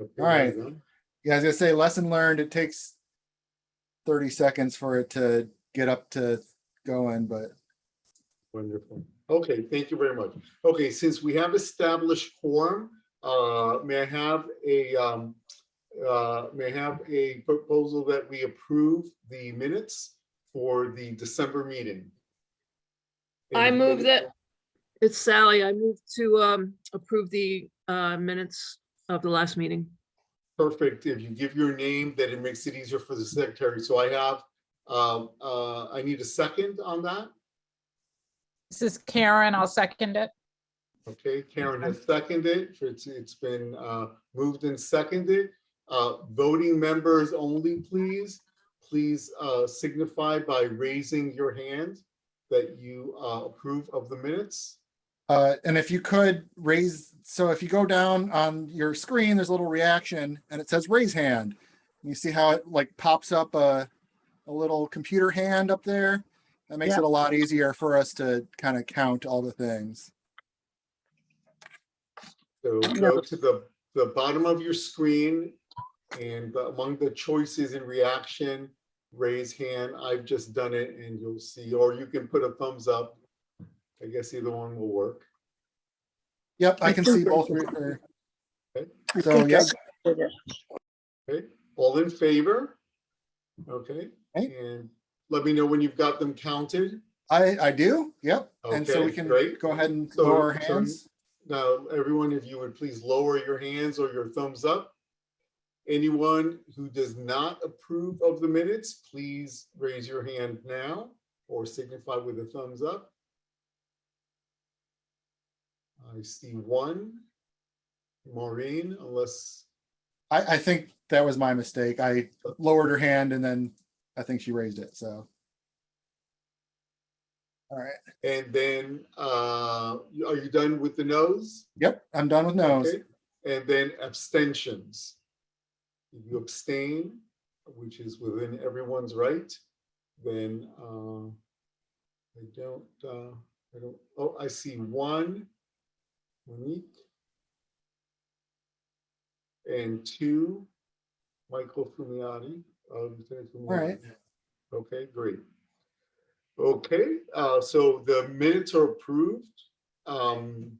Okay, All right. well done. Yeah, I say, lesson learned, it takes thirty seconds for it to get up to going, but Wonderful. Okay, thank you very much. Okay, since we have established quorum, uh, may I have a, um, uh, may I have a proposal that we approve the minutes for the December meeting? I move that, it's Sally, I move to um approve the uh minutes of the last meeting. Perfect. If you give your name, that it makes it easier for the secretary. So I have, um, uh, I need a second on that. This is Karen. I'll second it. Okay, Karen has seconded. It's, it's been uh, moved and seconded. Uh, Voting members only, please. Please uh, signify by raising your hand that you uh, approve of the minutes. Uh, and if you could raise, so if you go down on your screen, there's a little reaction and it says raise hand. You see how it like pops up a, a little computer hand up there? That makes it a lot easier for us to kind of count all the things. So go to the, the bottom of your screen and among the choices in reaction, raise hand. I've just done it and you'll see, or you can put a thumbs up. I guess either one will work. Yep, I can see both. re- or- So, yep, Okay, all in favor? Okay, Okay. and let me know when you've got them counted. I, I do, yep. And so we Okay, can great. go ahead and So- lower our so- hands. Now, everyone, if you would please lower your hands or your thumbs up. Anyone who does not approve of the minutes, please raise your hand now or signify with a thumbs up. I see one. Maureen, unless, I, I think that was my mistake. I lowered her hand and then I think she raised it, so. All right, and then, uh, are you done with the nose? yep, I'm done with nose. Okay, And then abstentions. If you abstain, which is within everyone's right, then uh, I don't, uh, I don't, oh, I see one. Monique. And two, Michael Fumiati. uh, Lieutenant All right. Okay, great. Okay, uh, so the minutes are approved. Um,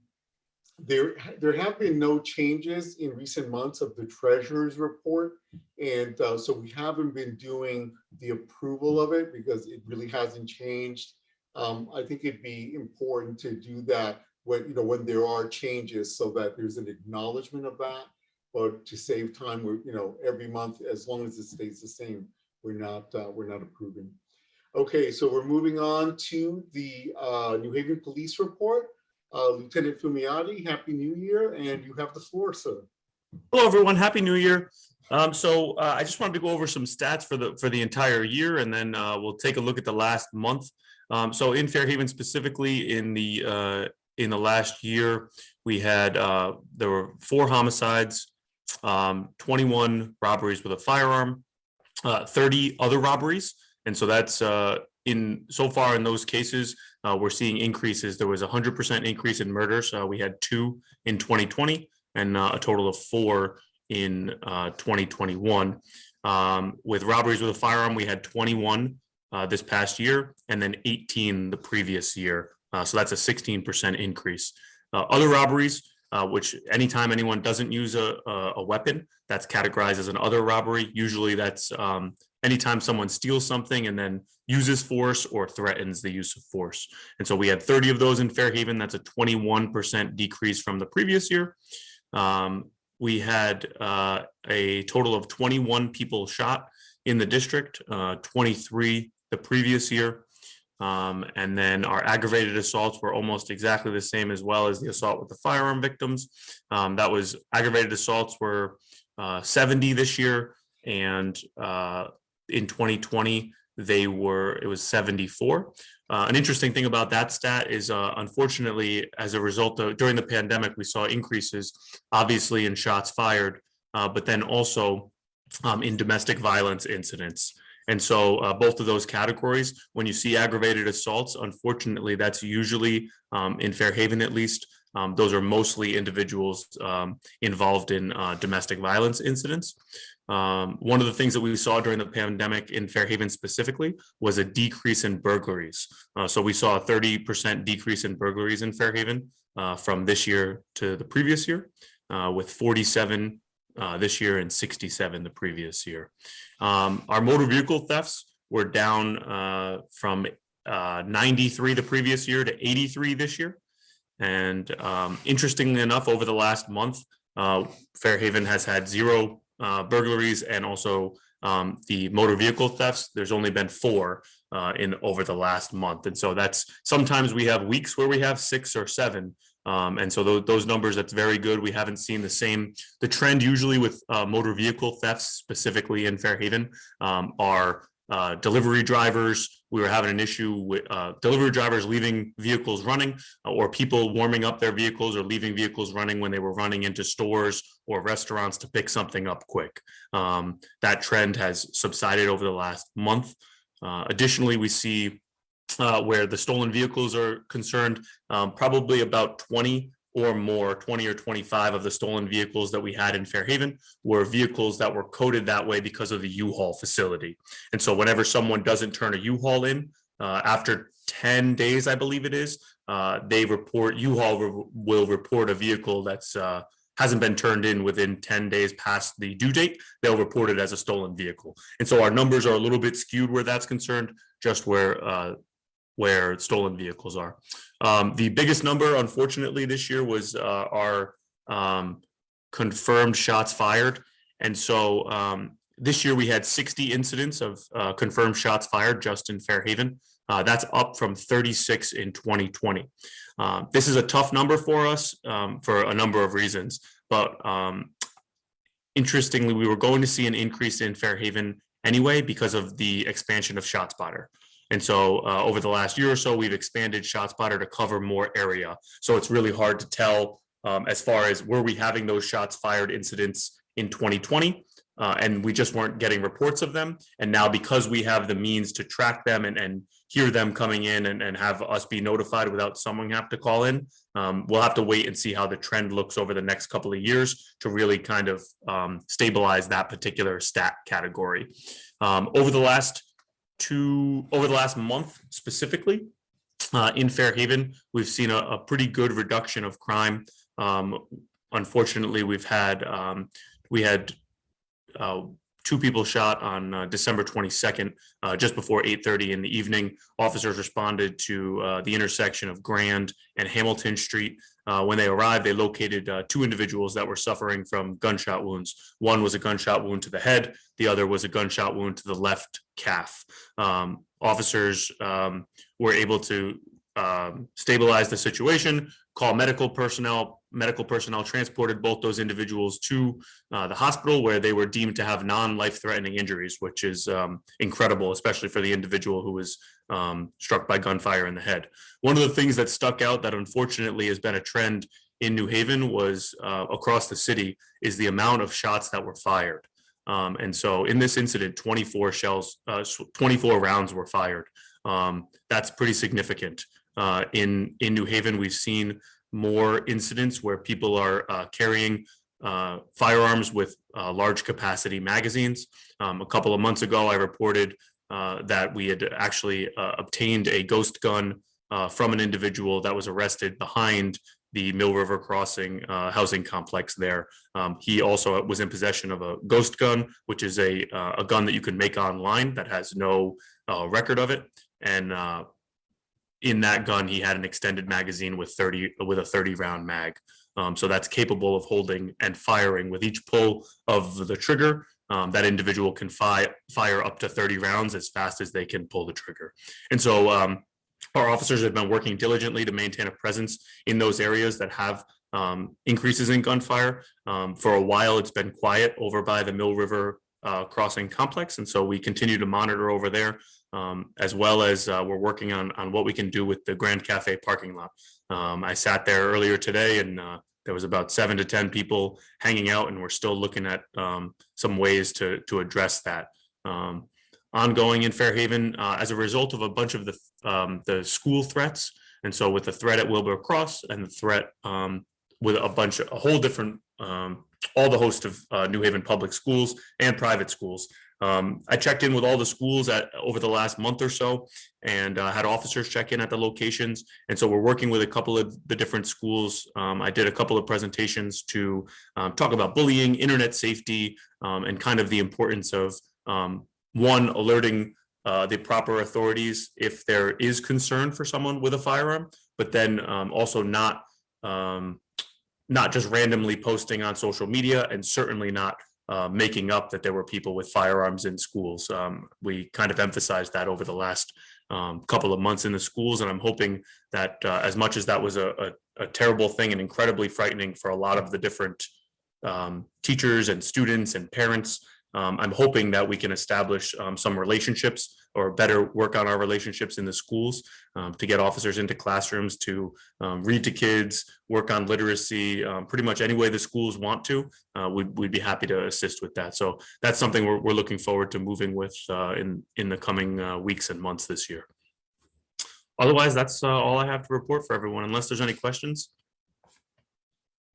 there, there have been no changes in recent months of the treasurer's report. And uh, so we haven't been doing the approval of it because it really hasn't changed. Um, I think it'd be important to do that when, you know, when there are changes so that there's an acknowledgement of that. But to save time, we're, you know, every month, as long as it stays the same, we're not, uh, we're not approving. Okay, so we're moving on to the uh, New Haven Police Report. Uh, Lieutenant Fumiati, Happy New Year, and you have the floor, sir. Hello, everyone. Happy New Year. Um, so uh, I just wanted to go over some stats for the for the entire year, and then uh, we'll take a look at the last month. Um, so in Fairhaven specifically, in the uh, in the last year, we had uh, there were four homicides, um, 21 robberies with a firearm, uh, 30 other robberies, and so that's uh, in so far in those cases uh, we're seeing increases. There was a hundred percent increase in murders. Uh, we had two in 2020 and uh, a total of four in uh, 2021. Um, with robberies with a firearm, we had 21 uh, this past year and then 18 the previous year. Uh, so that's a 16% increase. Uh, other robberies, uh, which anytime anyone doesn't use a, a, weapon, that's categorized as an other robbery. Usually that's um, anytime someone steals something and then uses force or threatens the use of force. And so we had 30 of those in Fairhaven. That's a 21% decrease from the previous year. Um, we had uh, a total of 21 people shot in the district, uh, 23 the previous year. Um, and then our aggravated assaults were almost exactly the same as well as the assault with the firearm victims. Um, that was aggravated assaults were uh, 70 this year and uh, in 2020 they were it was 74 uh, an interesting thing about that stat is uh, unfortunately as a result of during the pandemic we saw increases obviously in shots fired uh, but then also um, in domestic violence incidents and so uh, both of those categories when you see aggravated assaults unfortunately that's usually um, in fairhaven at least Um, those are mostly individuals um, involved in uh, domestic violence incidents. Um, one of the things that we saw during the pandemic in Fairhaven specifically was a decrease in burglaries. Uh, so we saw a thirty percent decrease in burglaries in Fairhaven uh, from this year to the previous year, uh, with forty-seven uh, this year and sixty-seven the previous year. Um, our motor vehicle thefts were down uh, from uh, ninety-three the previous year to eighty-three this year. And um, interestingly enough, over the last month, uh, Fairhaven has had zero uh, burglaries and also um, the motor vehicle thefts. There's only been four in over the last month. And so that's sometimes we have weeks where we have six or seven. Um, and so those, those numbers, that's very good. We haven't seen the same, the trend usually with uh, motor vehicle thefts specifically in Fairhaven um, are uh, delivery drivers. We were having an issue with uh, delivery drivers leaving vehicles running uh, or people warming up their vehicles or leaving vehicles running when they were running into stores or restaurants to pick something up quick. Um, that trend has subsided over the last month. Uh, additionally, we see uh, where the stolen vehicles are concerned, um, probably about 20 or more, 20 or 25 of the stolen vehicles that we had in Fairhaven were vehicles that were coded that way because of the U-Haul facility. And so whenever someone doesn't turn a U-Haul in, uh, after 10 days, I believe it is, uh, they report, U-Haul re- will report a vehicle that's uh, hasn't been turned in within 10 days past the due date, they'll report it as a stolen vehicle. And so our numbers are a little bit skewed where that's concerned, just where uh, where stolen vehicles are. Um, the biggest number, unfortunately, this year was uh, our um, confirmed shots fired. And so um, this year we had 60 incidents of uh, confirmed shots fired just in Fairhaven. Uh, that's up from 36 in 2020. Uh, this is a tough number for us um, for a number of reasons, but um, interestingly, we were going to see an increase in Fairhaven anyway because of the expansion of ShotSpotter. And so uh, over the last year or so, we've expanded ShotSpotter to cover more area. So it's really hard to tell um, as far as were we having those shots fired incidents in 2020 uh, and we just weren't getting reports of them. And now because we have the means to track them and, and hear them coming in and, and have us be notified without someone have to call in, um, we'll have to wait and see how the trend looks over the next couple of years to really kind of um, stabilize that particular stat category. Um, over the last two, over the last month specifically, uh, in Fairhaven, we've seen a, a pretty good reduction of crime. Um, unfortunately, we've had, um, we had uh, two people shot on uh, December 22nd, uh, just before 8:30 in the evening. Officers responded to uh, the intersection of Grand and Hamilton Street. Uh, when they arrived, they located uh, two individuals that were suffering from gunshot wounds. One was a gunshot wound to the head. The other was a gunshot wound to the left calf. Um, officers um, were able to um, stabilize the situation, call medical personnel. Medical personnel transported both those individuals to uh, the hospital where they were deemed to have non-life-threatening injuries, which is um, incredible, especially for the individual who was um, struck by gunfire in the head. One of the things that stuck out that unfortunately has been a trend in New Haven was uh, across the city is the amount of shots that were fired. Um, and so in this incident, 24 shells, uh, 24 rounds were fired. Um, that's pretty significant. Uh, in, in New Haven, we've seen more incidents where people are uh, carrying uh, firearms with uh, large capacity magazines. Um, a couple of months ago, I reported uh, that we had actually uh, obtained a ghost gun uh, from an individual that was arrested behind the Mill River Crossing housing complex there. Um, he also was in possession of a ghost gun, which is a, a gun that you can make online that has no record of it. And in that gun, he had an extended magazine with 30 with a 30 round mag. Um, so that's capable of holding and firing with each pull of the trigger. Um, that individual can fire fire up to 30 rounds as fast as they can pull the trigger. And so um, our officers have been working diligently to maintain a presence in those areas that have um, increases in gunfire. Um, for a while, it's been quiet over by the Mill River uh, Crossing complex. And so we continue to monitor over there um, as well as uh, we're working on, on what we can do with the Grand Cafe parking lot. Um, I sat there earlier today and uh, there was about seven to 10 people hanging out and we're still looking at um, some ways to, to address that. Um, ongoing in Fairhaven, uh, as a result of a bunch of the, um, the school threats, And so with the threat at Wilbur Cross and the threat um, with a bunch of, a whole different, all the host of uh, New Haven public schools and private schools. Um, I checked in with all the schools at, over the last month or so and uh, had officers check in at the locations. And so we're working with a couple of the different schools. Um, I did a couple of presentations to um, talk about bullying, internet safety, um, and kind of the importance of um, one, alerting uh, the proper authorities if there is concern for someone with a firearm, but then um, also not not just randomly posting on social media and certainly not uh, making up that there were people with firearms in schools. Um, we kind of emphasized that over the last um, couple of months in the schools, and I'm hoping that uh, as much as that was a, a, a terrible thing and incredibly frightening for a lot of the different um, teachers and students and parents, um, I'm hoping that we can establish um, some relationships or better work on our relationships in the schools um, to get officers into classrooms to um, read to kids, work on literacy, um, pretty much any way the schools want to. Uh, we'd, we'd be happy to assist with that. So that's something we're, we're looking forward to moving with uh, in, in the coming uh, weeks and months this year. Otherwise, that's uh, all I have to report for everyone, unless there's any questions.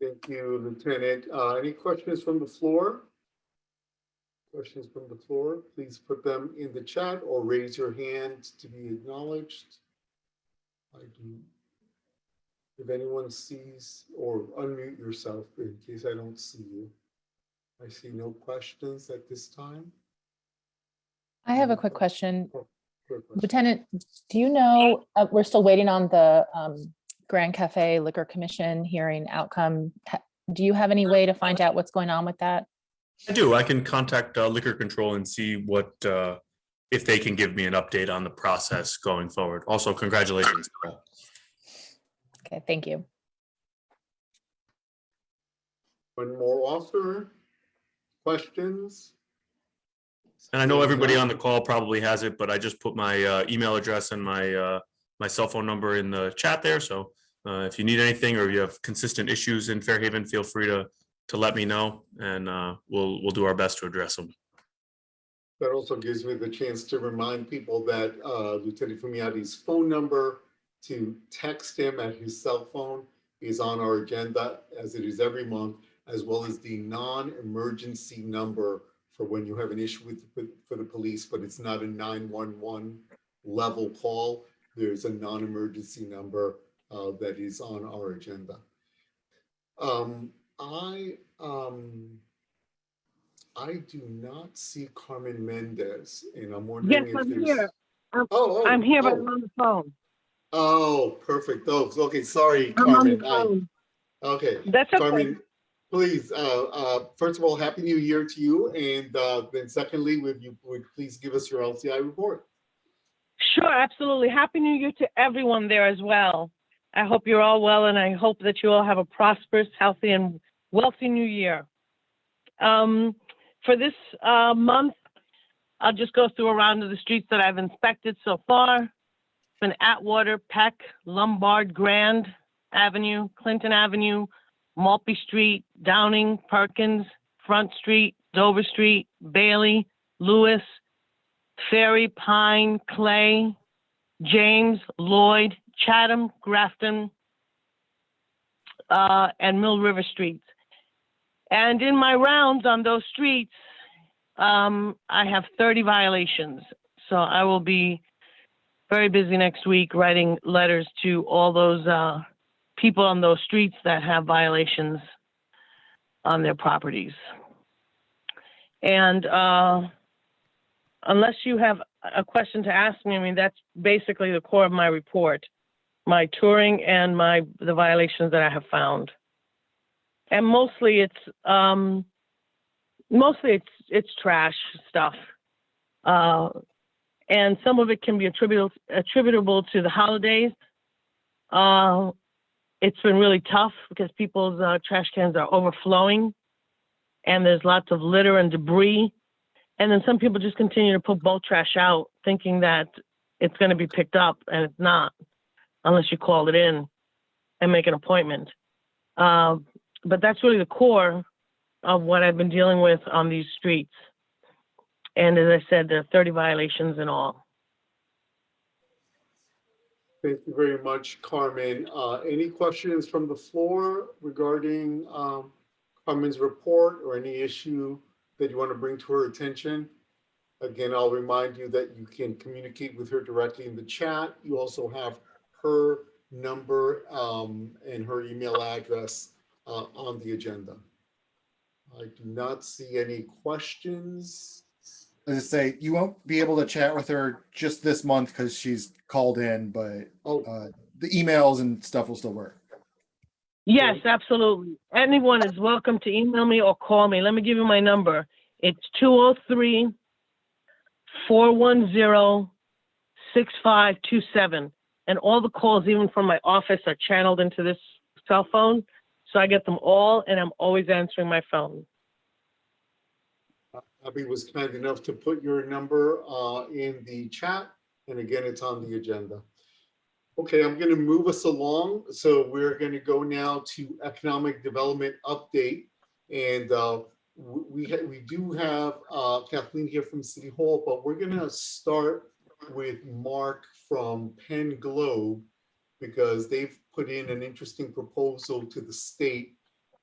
Thank you, Lieutenant. Uh, Any questions from the floor? Questions from the floor, please put them in the chat or raise your hand to be acknowledged. I do. If anyone sees or unmute yourself in case I don't see you. I see no questions at this time. I have a quick question. Quick question. Lieutenant, do you know, uh, we're still waiting on the um, Grand Cafe Liquor Commission hearing outcome. Do you have any way to find out what's going on with that? I do. I can contact uh, liquor control and see what, uh, if they can give me an update on the process going forward. Also, congratulations. Okay, thank you. One more offer? Questions? And I know everybody on the call probably has it, but I just put my uh, email address and my, uh, my cell phone number in the chat there. So uh, if you need anything or you have consistent issues in Fairhaven, feel free to, to let me know and uh, we'll, we'll do our best to address them. That also gives me the chance to remind people that uh, Lieutenant Fumiati's phone number to text him at his cell phone is on our agenda as it is every month, as well as the non-emergency number for when you have an issue with, with- for the police, but it's not a 911 level call. There's a non-emergency number uh, that is on our agenda. Um, I, um, I do not see Carmen Mendez, and I'm Yes, wondering if I'm there's. here. Oh, oh, I'm here, but oh, I'm on the phone. Oh, perfect. Oh, okay, sorry, I'm on the Carmen. I-. Okay, That's okay. Carmen, please, uh, uh, first of all, Happy New Year to you, and uh, then secondly, would you, would please give us your LCI report? Sure, absolutely. Happy New Year to everyone there as well. I hope you're all well, and I hope that you all have a prosperous, healthy, and wealthy new year. Um, for this uh, month, I'll just go through a round of the streets that I've inspected so far. It's been Atwater, Peck, Lombard, Grand Avenue, Clinton Avenue, Maltby Street, Downing, Perkins, Front Street, Dover Street, Bailey, Lewis, Ferry, Pine, Clay, James, Lloyd, Chatham, Grafton, uh, and Mill River Streets. And in my rounds on those streets, um, I have 30 violations. So I will be very busy next week writing letters to all those uh, people on those streets that have violations on their properties. And uh, unless you have a question to ask me, I mean, that's basically the core of my report, my touring and my, the violations that I have found. And mostly it's, um, mostly it's, it's trash stuff. Uh, and some of it can be attributable, attributable to the holidays. Uh, it's been really tough because people's uh, trash cans are overflowing and there's lots of litter and debris. And then some people just continue to put bulk trash out thinking that it's going to be picked up and it's not unless you call it in and make an appointment. Uh, but that's really the core of what I've been dealing with on these streets. And as I said, there are 30 violations in all. Thank you very much, Carmen. Uh, Any questions from the floor regarding um, Carmen's report or any issue that you want to bring to her attention? Again, I'll remind you that you can communicate with her directly in the chat. You also have her number um, and her email address uh, on the agenda. I do not see any questions. As I say, you won't be able to chat with her just this month because she's called in, but Oh, uh, the emails and stuff will still work. Yes, absolutely. Anyone is welcome to email me or call me. Let me give you my number. It's 203 410 6527. And all the calls, even from my office, are channeled into this cell phone. So I get them all and I'm always answering my phone. Abby was kind enough to put your number uh, in the chat, and again, it's on the agenda. Okay, I'm going to move us along. So we're going to go now to economic development update. And uh, we, we do have uh, Kathleen here from City Hall, but we're going to start with Mark from Penn Globe because they've put in an interesting proposal to the state.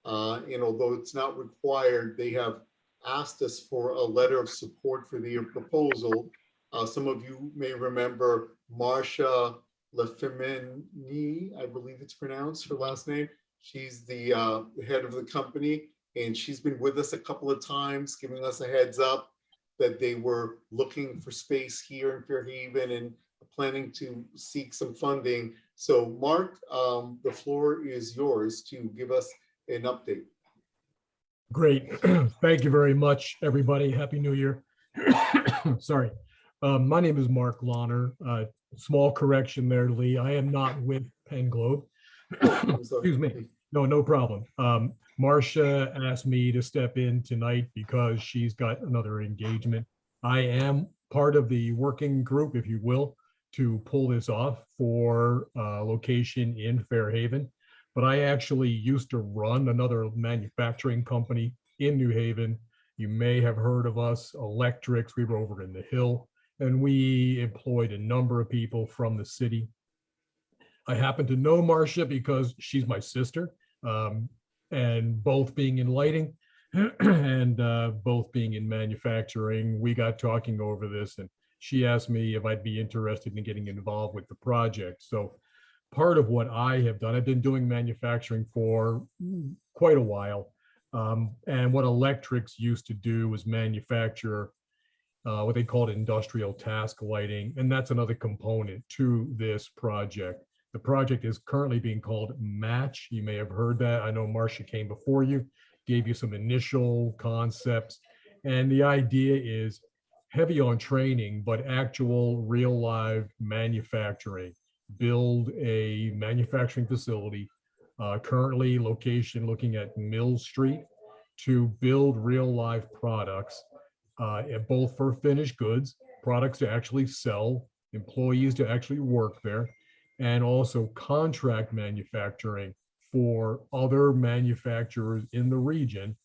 Uh, And although it's not required, they have asked us for a letter of support for their proposal. Uh, some of you may remember Marcia Lefemini, I believe it's pronounced, her last name. She's the, uh, the head of the company, and she's been with us a couple of times, giving us a heads up that they were looking for space here in Fairhaven and planning to seek some funding. So Mark, um, the floor is yours to give us an update. Great. Thank you very much, everybody. Happy New Year. Sorry. Um, My name is Mark Lonner. Uh, Small correction there, Lee. I am not with Penn Globe. Excuse me. No, no problem. Um, Marcia asked me to step in tonight because she's got another engagement. I am part of the working group, if you will, to pull this off for uh, location in Fairhaven. But I actually used to run another manufacturing company in New Haven. You may have heard of us, Electrix. We were over in the Hill, and we employed a number of people from the city. I happen to know Marcia because she's my sister, um, and both being in lighting and uh, both being in manufacturing, we got talking over this, and she asked me if I'd be interested in getting involved with the project. So part of what I have done, I've been doing manufacturing for quite a while. Um, and what Electrix used to do was manufacture uh, what they called industrial task lighting. And that's another component to this project. The project is currently being called Match. You may have heard that. I know Marcia came before you, gave you some initial concepts. And the idea is heavy on training, but actual real live manufacturing. Build a manufacturing facility, uh, currently location looking at Mill Street to build real live products, uh, both for finished goods, products to actually sell, employees to actually work there, and also contract manufacturing for other manufacturers in the region,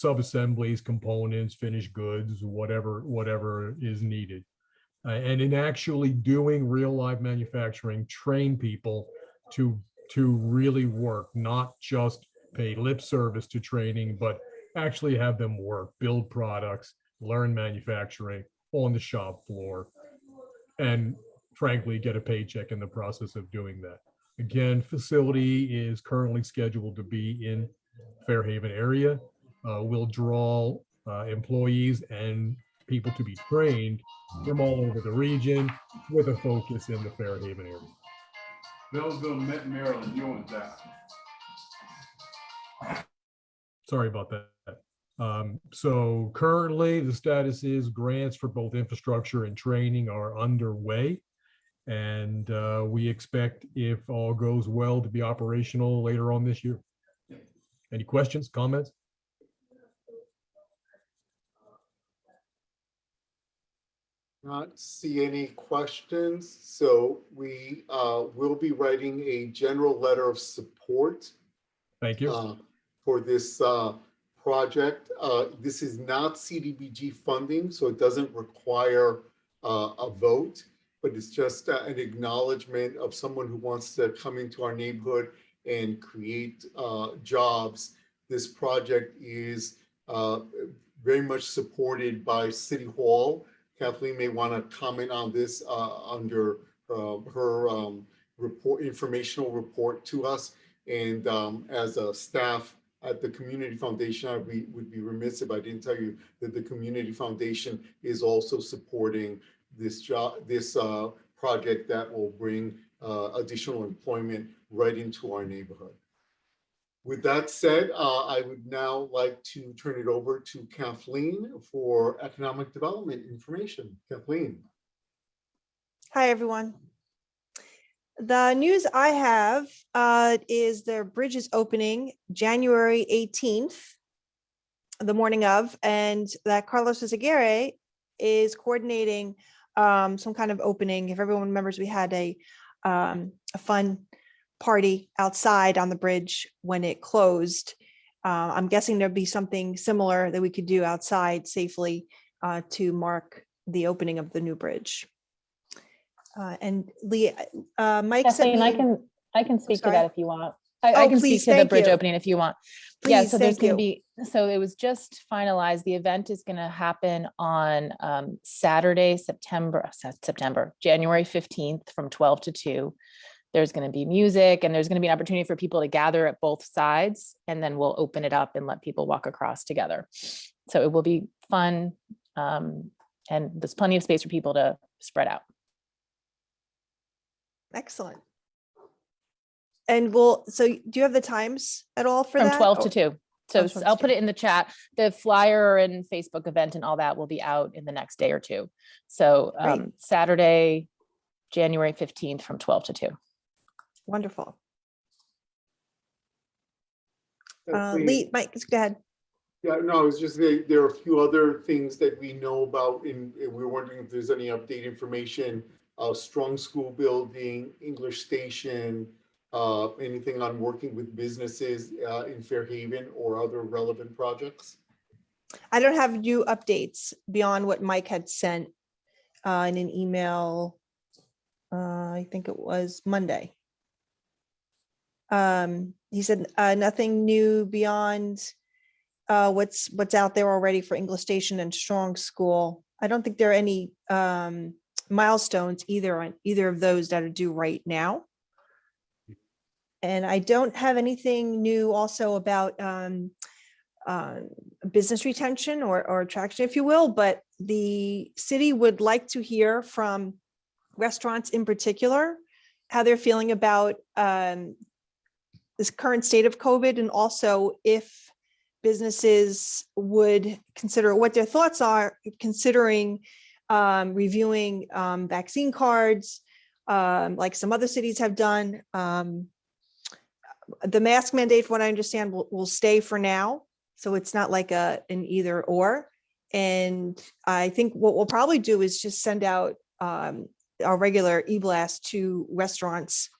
sub-assemblies, components, finished goods, whatever, whatever is needed. Uh, and in actually doing real live manufacturing, train people to, to really work, not just pay lip service to training, but actually have them work, build products, learn manufacturing on the shop floor. And frankly, get a paycheck in the process of doing that. Again, facility is currently scheduled to be in Fairhaven area. Uh, we'll draw uh, employees and people to be trained from all over the region with a focus in the Fairhaven area. Billsville, Met, Maryland, you own that. Sorry about that. Um, so currently the status is grants for both infrastructure and training are underway. And uh, we expect if all goes well to be operational later on this year. Any questions, comments? Not see any questions, so we uh, will be writing a general letter of support Thank you. uh, for this uh, project. Uh, This is not CDBG funding, so it doesn't require uh, a vote. but it's just uh, an acknowledgement of someone who wants to come into our neighborhood and create uh, jobs. This project is uh, very much supported by City Hall. Kathleen may want to comment on this uh, under uh, her um, report, informational report to us. And um, as a staff at the Community Foundation, I would be remiss if I didn't tell you that the Community Foundation is also supporting this job, this uh, project that will bring uh, additional employment right into our neighborhood. With that said, uh, I would now like to turn it over to Kathleen for economic development information. Kathleen. Hi, everyone. The news I have uh, is the bridge is opening January 18th, the morning of, and that Carlos Eyzaguirre is coordinating um, some kind of opening. If everyone remembers, we had a, um, a fun party outside on the bridge when it closed. Uh, I'm guessing there'd be something similar that we could do outside safely uh, to mark the opening of the new bridge. Uh, and Lee, uh, Mike Kathleen, I can, I can speak to that if you want. I, I Oh, can please, speak to the bridge you. opening if you want. Yeah, so there's gonna you. be, so it was just finalized. The event is gonna happen on um Saturday, September, uh, September, January fifteenth from twelve to two. There's gonna be music and there's gonna be an opportunity for people to gather at both sides and then we'll open it up and let people walk across together. So it will be fun. Um, and there's plenty of space for people to spread out. Excellent. And we'll, so do you have the times at all for From that? twelve to Or- two. So Oh, s- 12 to I'll put it in the chat. The flyer and Facebook event and all that will be out in the next day or two. So um, Saturday, January fifteenth from twelve to two. Wonderful. Uh. Lee, Mike, go ahead. Yeah, no, it's just there, there are a few other things that we know about and and we we're wondering if there's any update information. Uh, strong school building, English station, uh, anything on working with businesses, uh, in Fairhaven or other relevant projects? I don't have new updates beyond what Mike had sent uh, in an email. uh, I think it was Monday. Um, he said, uh, nothing new beyond uh, what's, what's out there already for English Station and Strong School. I don't think there are any um, milestones either on either of those that are due right now. And I don't have anything new also about um, uh, business retention or, or attraction, if you will, but the city would like to hear from restaurants in particular, how they're feeling about um, this current state of COVID and also if businesses would consider what their thoughts are, considering um, reviewing um, vaccine cards, um, like some other cities have done. Um, the mask mandate, from what I understand, will, will stay for now. So it's not like a, an either or. And I think what we'll probably do is just send out um, our regular e-blast to restaurants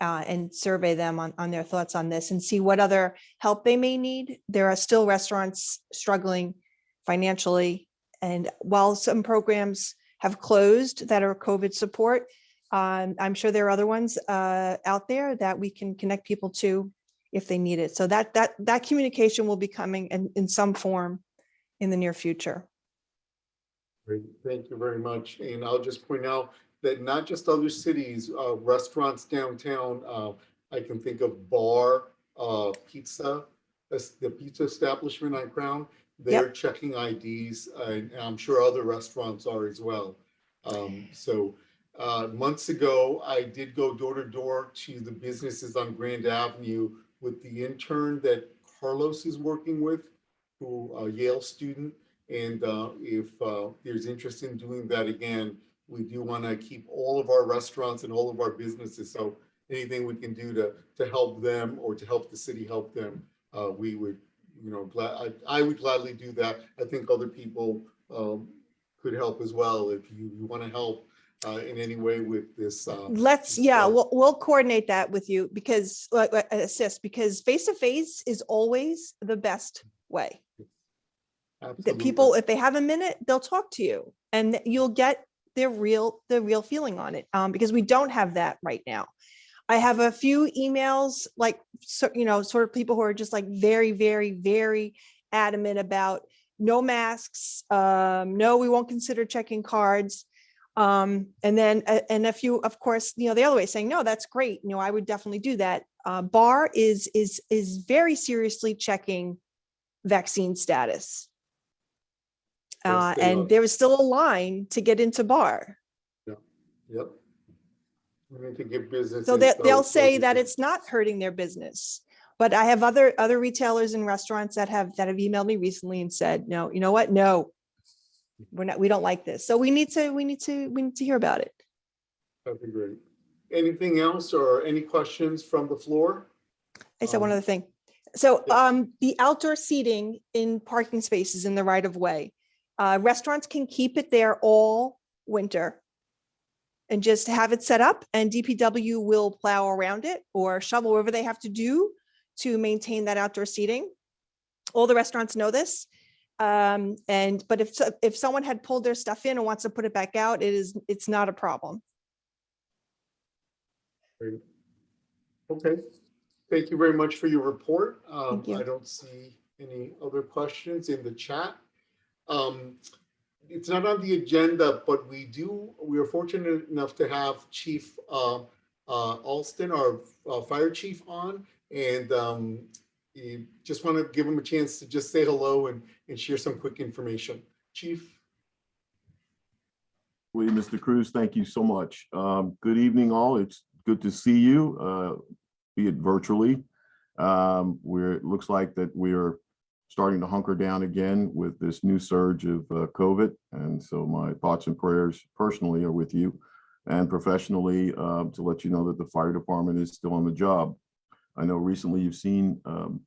uh, and survey them on, on their thoughts on this and see what other help they may need. There are still restaurants struggling financially. And while some programs have closed that are COVID support, um, I'm sure there are other ones uh, out there that we can connect people to if they need it. So that that that communication will be coming in in some form in the near future. Great, thank you very much. And I'll just point out that not just other cities, uh, restaurants downtown, uh, I can think of Bar, uh, Pizza, the pizza establishment on Crown. They're checking IDs and I'm sure other restaurants are as well. Um, so, uh, months ago, I did go door to door to the businesses on Grand Avenue with the intern that Carlos is working with, who, a Yale student. And uh, if uh, there's interest in doing that again, we do want to keep all of our restaurants and all of our businesses. So anything we can do to, to help them or to help the city help them, uh, we would, you know, glad, I, I would gladly do that. I think other people um, could help as well if you, you want to help uh, in any way with this. uh, Let's, this, yeah, uh, we'll, we'll coordinate that with you because, like, like, assist, because face-to-face is always the best way. That people, if they have a minute, they'll talk to you and you'll get their real, the real feeling on it, um, because we don't have that right now. I have a few emails, like, so, you know, sort of people who are just like very, very, very adamant about no masks, um, no, we won't consider checking cards. Um, and then, and a few, of course, you know, the other way saying, no, that's great. You know, I would definitely do that. Uh, Bar is, is, is very seriously checking vaccine status. Uh, Yes, they are. and there was still a line to get into Bar. Yep. We need to give business. So they, they'll say that it's not hurting their business. But I have other, other retailers and restaurants that have, that have emailed me recently and said, no, you know what? No. We're not, we don't like this. So we need to, we need to, we need to hear about it. That'd be great. Anything else or any questions from the floor? I said one Um, other thing. So yeah. um, the outdoor seating in parking spaces in the right of way. Uh, restaurants can keep it there all winter. And just have it set up and DPW will plow around it or shovel whatever they have to do to maintain that outdoor seating. All the restaurants know this. Um, and, but if, if someone had pulled their stuff in and wants to put it back out, it is, it's not a problem. Great. Okay, thank you very much for your report. Um, you. I don't see any other questions in the chat. Um, It's not on the agenda, but we do, we are fortunate enough to have Chief uh, uh, Alston, our uh, fire chief on. And um, just want to give him a chance to just say hello and, and share some quick information. Chief? William, Mr. Cruz, thank you so much. Um, Good evening, all. It's good to see you, uh, be it virtually. Um, Where it looks like that we're starting to hunker down again with this new surge of uh, COVID. And so my thoughts and prayers personally are with you and professionally uh, to let you know that the fire department is still on the job. I know recently you've seen um,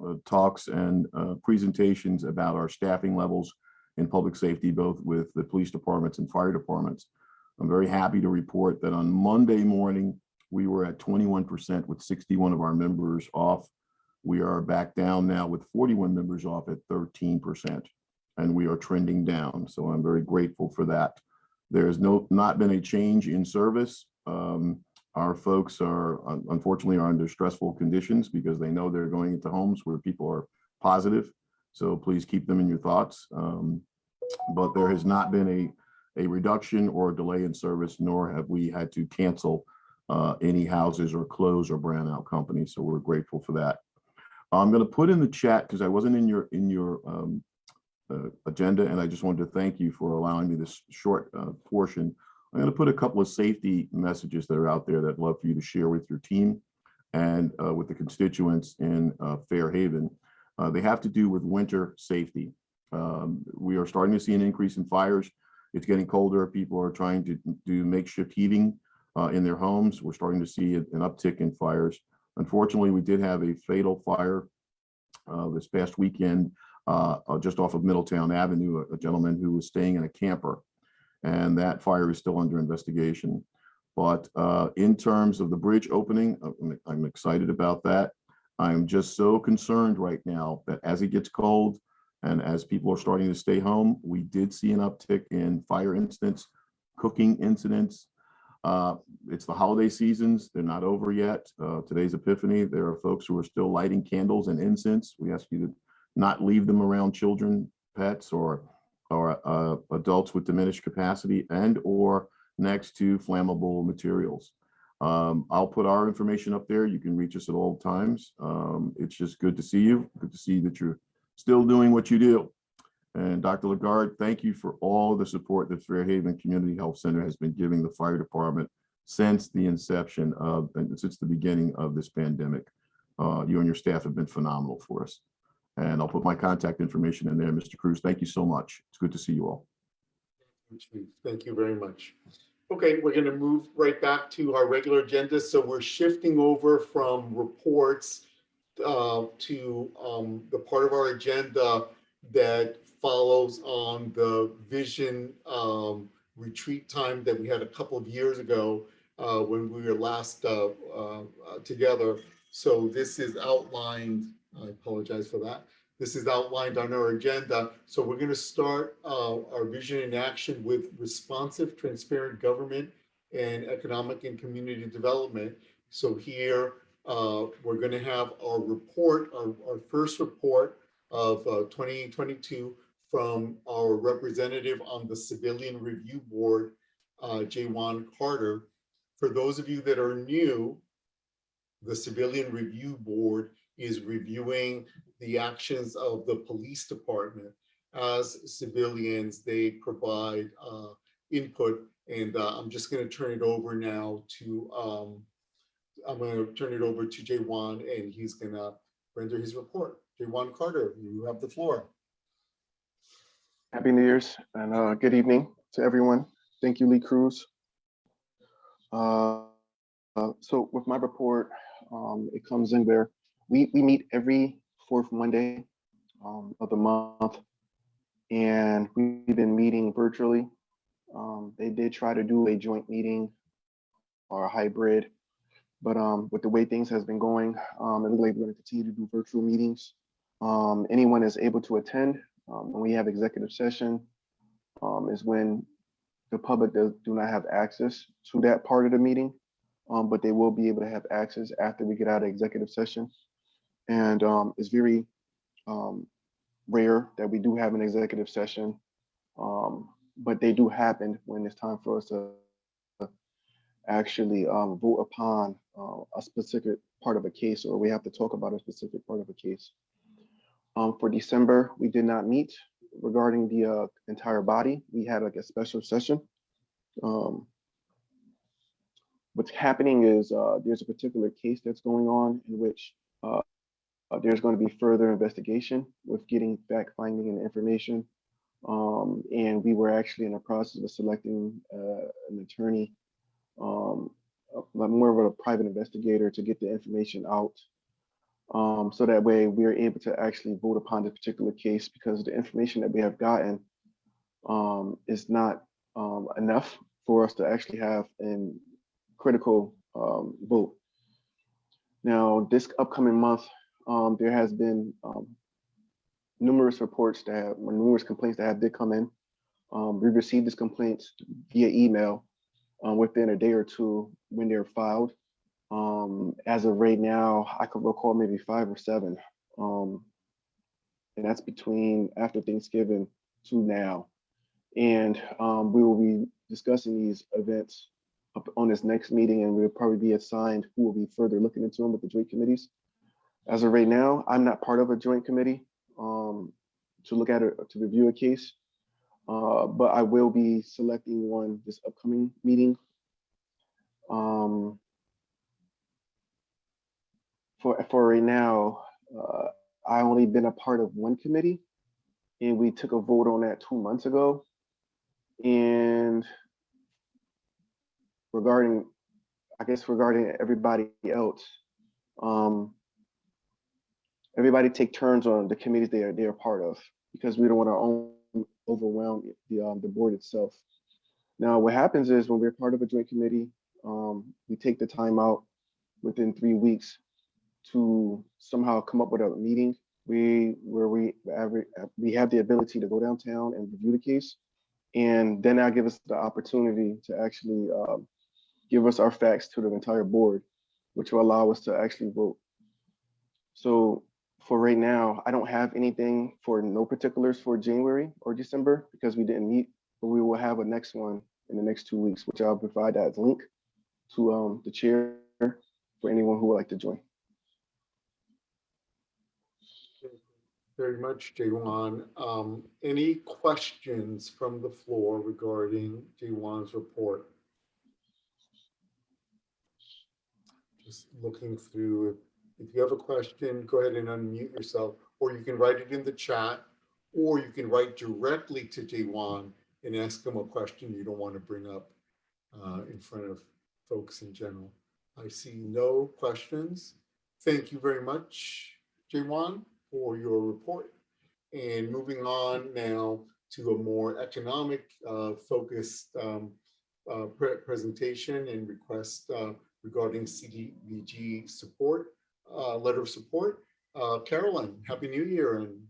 uh, talks and uh, presentations about our staffing levels in public safety, both with the police departments and fire departments. I'm very happy to report that on Monday morning, we were at 21% with 61 of our members off. We are back down now with 41 members off at 13%, and we are trending down. So I'm very grateful for that. There's no, not been a change in service. Um, Our folks are, unfortunately, are under stressful conditions because they know they're going into homes where people are positive. So please keep them in your thoughts. Um, But there has not been a, a reduction or a delay in service, nor have we had to cancel uh, any houses or close or brand out companies. So we're grateful for that. I'm going to put in the chat because I wasn't in your, in your um, uh, agenda, and I just wanted to thank you for allowing me this short uh, portion. I'm going to put a couple of safety messages that are out there that I'd love for you to share with your team and uh, with the constituents in uh, Fairhaven. Uh, They have to do with winter safety. Um, We are starting to see an increase in fires. It's getting colder. People are trying to do makeshift heating uh, in their homes. We're starting to see an uptick in fires. Unfortunately, we did have a fatal fire uh, this past weekend uh, uh, just off of Middletown Avenue, a- a gentleman who was staying in a camper. And that fire is still under investigation. But uh, in terms of the bridge opening, uh, I'm- I'm excited about that. I'm just so concerned right now that as it gets cold and as people are starting to stay home, we did see an uptick in fire incidents, cooking incidents. Uh, It's the holiday seasons. They're not over yet. Uh, Today's Epiphany. There are folks who are still lighting candles and incense. We ask you to not leave them around children, pets, or, or uh, adults with diminished capacity and or next to flammable materials. Um, I'll put our information up there. You can reach us at all times. Um, it's just good to see you. Good to see that you're still doing what you do. And Dr. Lagarde, thank you for all the support that Fairhaven Community Health Center has been giving the fire department since the inception of, and since the beginning of this pandemic. Uh, you and your staff have been phenomenal for us. And I'll put my contact information in there. Mr. Cruz, thank you so much. It's good to see you all. Thank you very much. Okay, we're going to move right back to our regular agenda. So we're shifting over from reports uh, to um, the part of our agenda that follows on the vision um, retreat time that we had a couple of years ago uh, when we were last uh, uh, uh, together. So this is outlined, I apologize for that. This is outlined on our agenda. So we're going to start uh, our vision in action with responsive, transparent government and economic and community development. So here, uh, we're going to have our report, our, our first report of uh, 2022 from our representative on the Civilian Review Board, uh, Jaywan Carter. For those of you that are new, the Civilian Review Board is reviewing the actions of the police department. As civilians, they provide uh, input, and uh, I'm just going to turn it over now to, um, I'm going to turn it over to Jaywan, and he's going to render his report. Jaywan Carter, you have the floor. Happy New Year's and uh, good evening to everyone. Thank you, Lee Cruz. Uh, uh, so with my report, um, it comes in where we, we meet every fourth Monday um, of the month. And we've been meeting virtually. Um, they did try to do a joint meeting or a hybrid, but um, with the way things has been going, um, it looks like we're going to continue to do virtual meetings. Um, anyone is able to attend. Um, when we have executive session, um, is when the public does do not have access to that part of the meeting, um, but they will be able to have access after we get out of executive session. And um, it's very um, rare that we do have an executive session, um, but they do happen when it's time for us to actually vote upon uh, a specific part of a case, or we have to talk about a specific part of a case. Um, for December, we did not meet regarding the uh, entire body. We had like a special session. Um, what's happening is uh, there's a particular case that's going on in which uh, uh, there's going to be further investigation with getting fact finding and information. Um, and we were actually in the process of selecting uh, an attorney, um, more of a private investigator to get the information out um, so that way we're able to actually vote upon this particular case because the information that we have gotten um, is not um, enough for us to actually have a critical um, vote. Now, this upcoming month, um, there has been um, numerous reports that have, numerous complaints that have did come in. we received these complaints via email uh, within a day or two when they're filed. Um, as of right now, I could recall maybe five or seven. Um, and that's between after Thanksgiving to now. And um, we will be discussing these events on this next meeting, and we'll probably be assigned who will be further looking into them with the joint committees. As of right now, I'm not part of a joint committee um, to look at it, to review a case, uh, but I will be selecting one this upcoming meeting. Um, for for right now, uh, I only been a part of one committee, and we took a vote on that two months ago. And regarding, I guess regarding everybody else, um, everybody take turns on the committees they are they are part of because we don't want to overwhelm the um, the board itself. Now, what happens is when we're part of a joint committee, um, we take the time out within three weeks to somehow come up with a meeting. We where we we have the ability to go downtown and review the case. And then that'll give us the opportunity to actually um, give us our facts to the entire board which will allow us to actually vote. So for right now i don't have anything for no particulars for january or december because we didn't meet. But we will have a next one in the next two weeks which i'll provide that link to um, the chair for anyone who would like to join very much, Jaywan. Um, any questions from the floor regarding Jaywan's report? Just looking through, if you have a question, go ahead and unmute yourself, or you can write it in the chat, or you can write directly to Jaywan and ask him a question you don't want to bring up uh, in front of folks in general. I see no questions. Thank you very much, Jaywan for your report. And moving on now to a more economic uh, focused um, uh, pre presentation and request uh, regarding CDBG support, uh, letter of support. Uh, Carolyn, Happy New Year and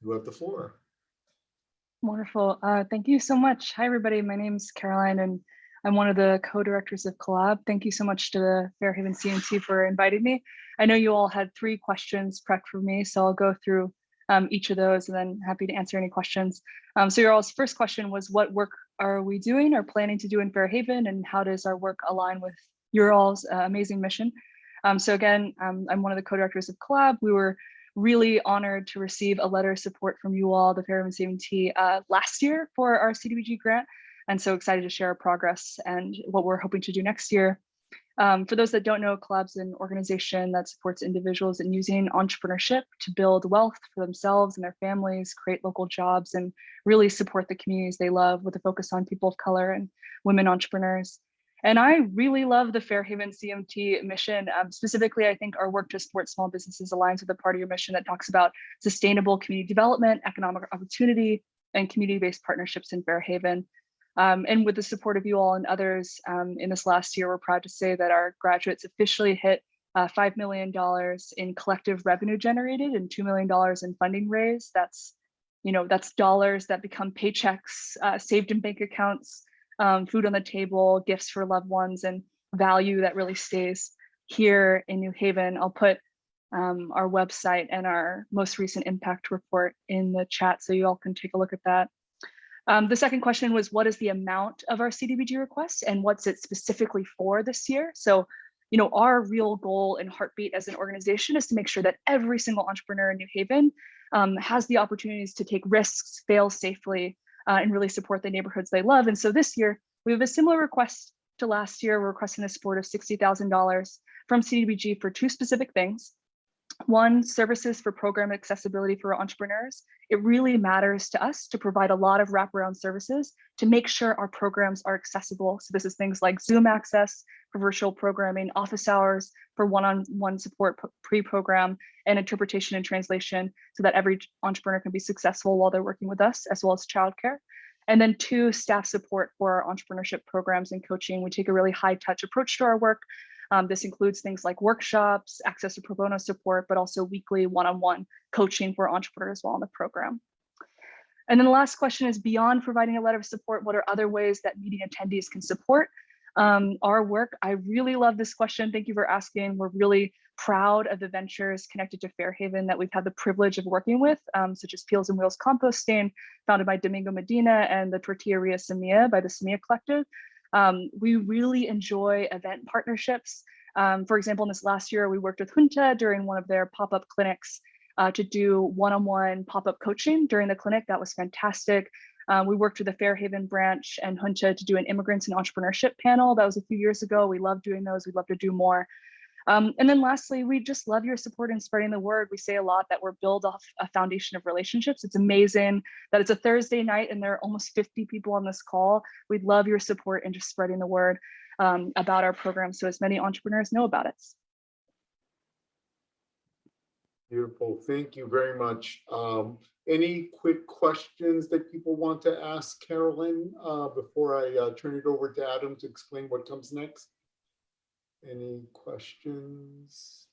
You have the floor. Wonderful. Uh, thank you so much. Hi, everybody. My name is Caroline, and I'm one of the co-directors of Collab. Thank you so much to the Fairhaven CMT for inviting me. I know you all had three questions prepped for me, so I'll go through um, each of those and then happy to answer any questions. Um, so your all's first question was what work are we doing or planning to do in Fairhaven and how does our work align with your all's uh, amazing mission? Um, so again, um, I'm one of the co-directors of Collab. We were really honored to receive a letter of support from you all, the Fairhaven CMT, uh, last year for our CDBG grant. And so excited to share our progress and what we're hoping to do next year. Um, for those that don't know, Collab's an organization that supports individuals in using entrepreneurship to build wealth for themselves and their families, create local jobs, and really support the communities they love with a focus on people of color and women entrepreneurs. And I really love the Fairhaven CMT mission. Um, specifically, I think our work to support small businesses aligns with the part of your mission that talks about sustainable community development, economic opportunity, and community-based partnerships in Fairhaven. Um, and with the support of you all and others um, in this last year, we're proud to say that our graduates officially hit uh, $5 million in collective revenue generated and $2 million in funding raised. That's, you know, that's dollars that become paychecks uh, saved in bank accounts, um, food on the table, gifts for loved ones, and value that really stays here in New Haven. I'll put um, our website and our most recent impact report in the chat so you all can take a look at that. Um, the second question was what is the amount of our CDBG request and what's it specifically for this year? So, you know, our real goal and heartbeat as an organization is to make sure that every single entrepreneur in New Haven um, has the opportunities to take risks, fail safely, uh, and really support the neighborhoods they love. And so this year, we have a similar request to last year. We're requesting a support of $60,000 from CDBG for two specific things. One, services for program accessibility for entrepreneurs. It really matters to us to provide a lot of wraparound services to make sure our programs are accessible. So this is things like Zoom access for virtual programming, office hours for one-on-one -on -one support pre-program, and interpretation and translation so that every entrepreneur can be successful while they're working with us, as well as childcare. And then two, staff support for our entrepreneurship programs and coaching. We take a really high touch approach to our work um, this includes things like workshops, access to pro bono support, but also weekly one-on-one -on -one coaching for entrepreneurs while in the program. And then the last question is beyond providing a letter of support, what are other ways that meeting attendees can support um, our work? I really love this question. Thank you for asking. We're really proud of the ventures connected to Fairhaven that we've had the privilege of working with, um, such as Peels and Wheels Composting, founded by Domingo Medina, and the Tortilleria Semilla by the Semilla Collective. Um, we really enjoy event partnerships. Um, for example, in this last year, we worked with Junta during one of their pop-up clinics uh, to do one-on-one pop-up coaching during the clinic. That was fantastic. Um, we worked with the Fairhaven branch and Junta to do an immigrants and entrepreneurship panel. That was a few years ago. We love doing those. We'd love to do more. Um, and then lastly, we just love your support in spreading the word. We say a lot that we're built off a foundation of relationships. It's amazing that it's a Thursday night and there are almost 50 people on this call. We'd love your support in just spreading the word um, about our program so as many entrepreneurs know about it. Beautiful. Thank you very much. Um, any quick questions that people want to ask Carolyn uh, before I uh, turn it over to Adam to explain what comes next? Any questions?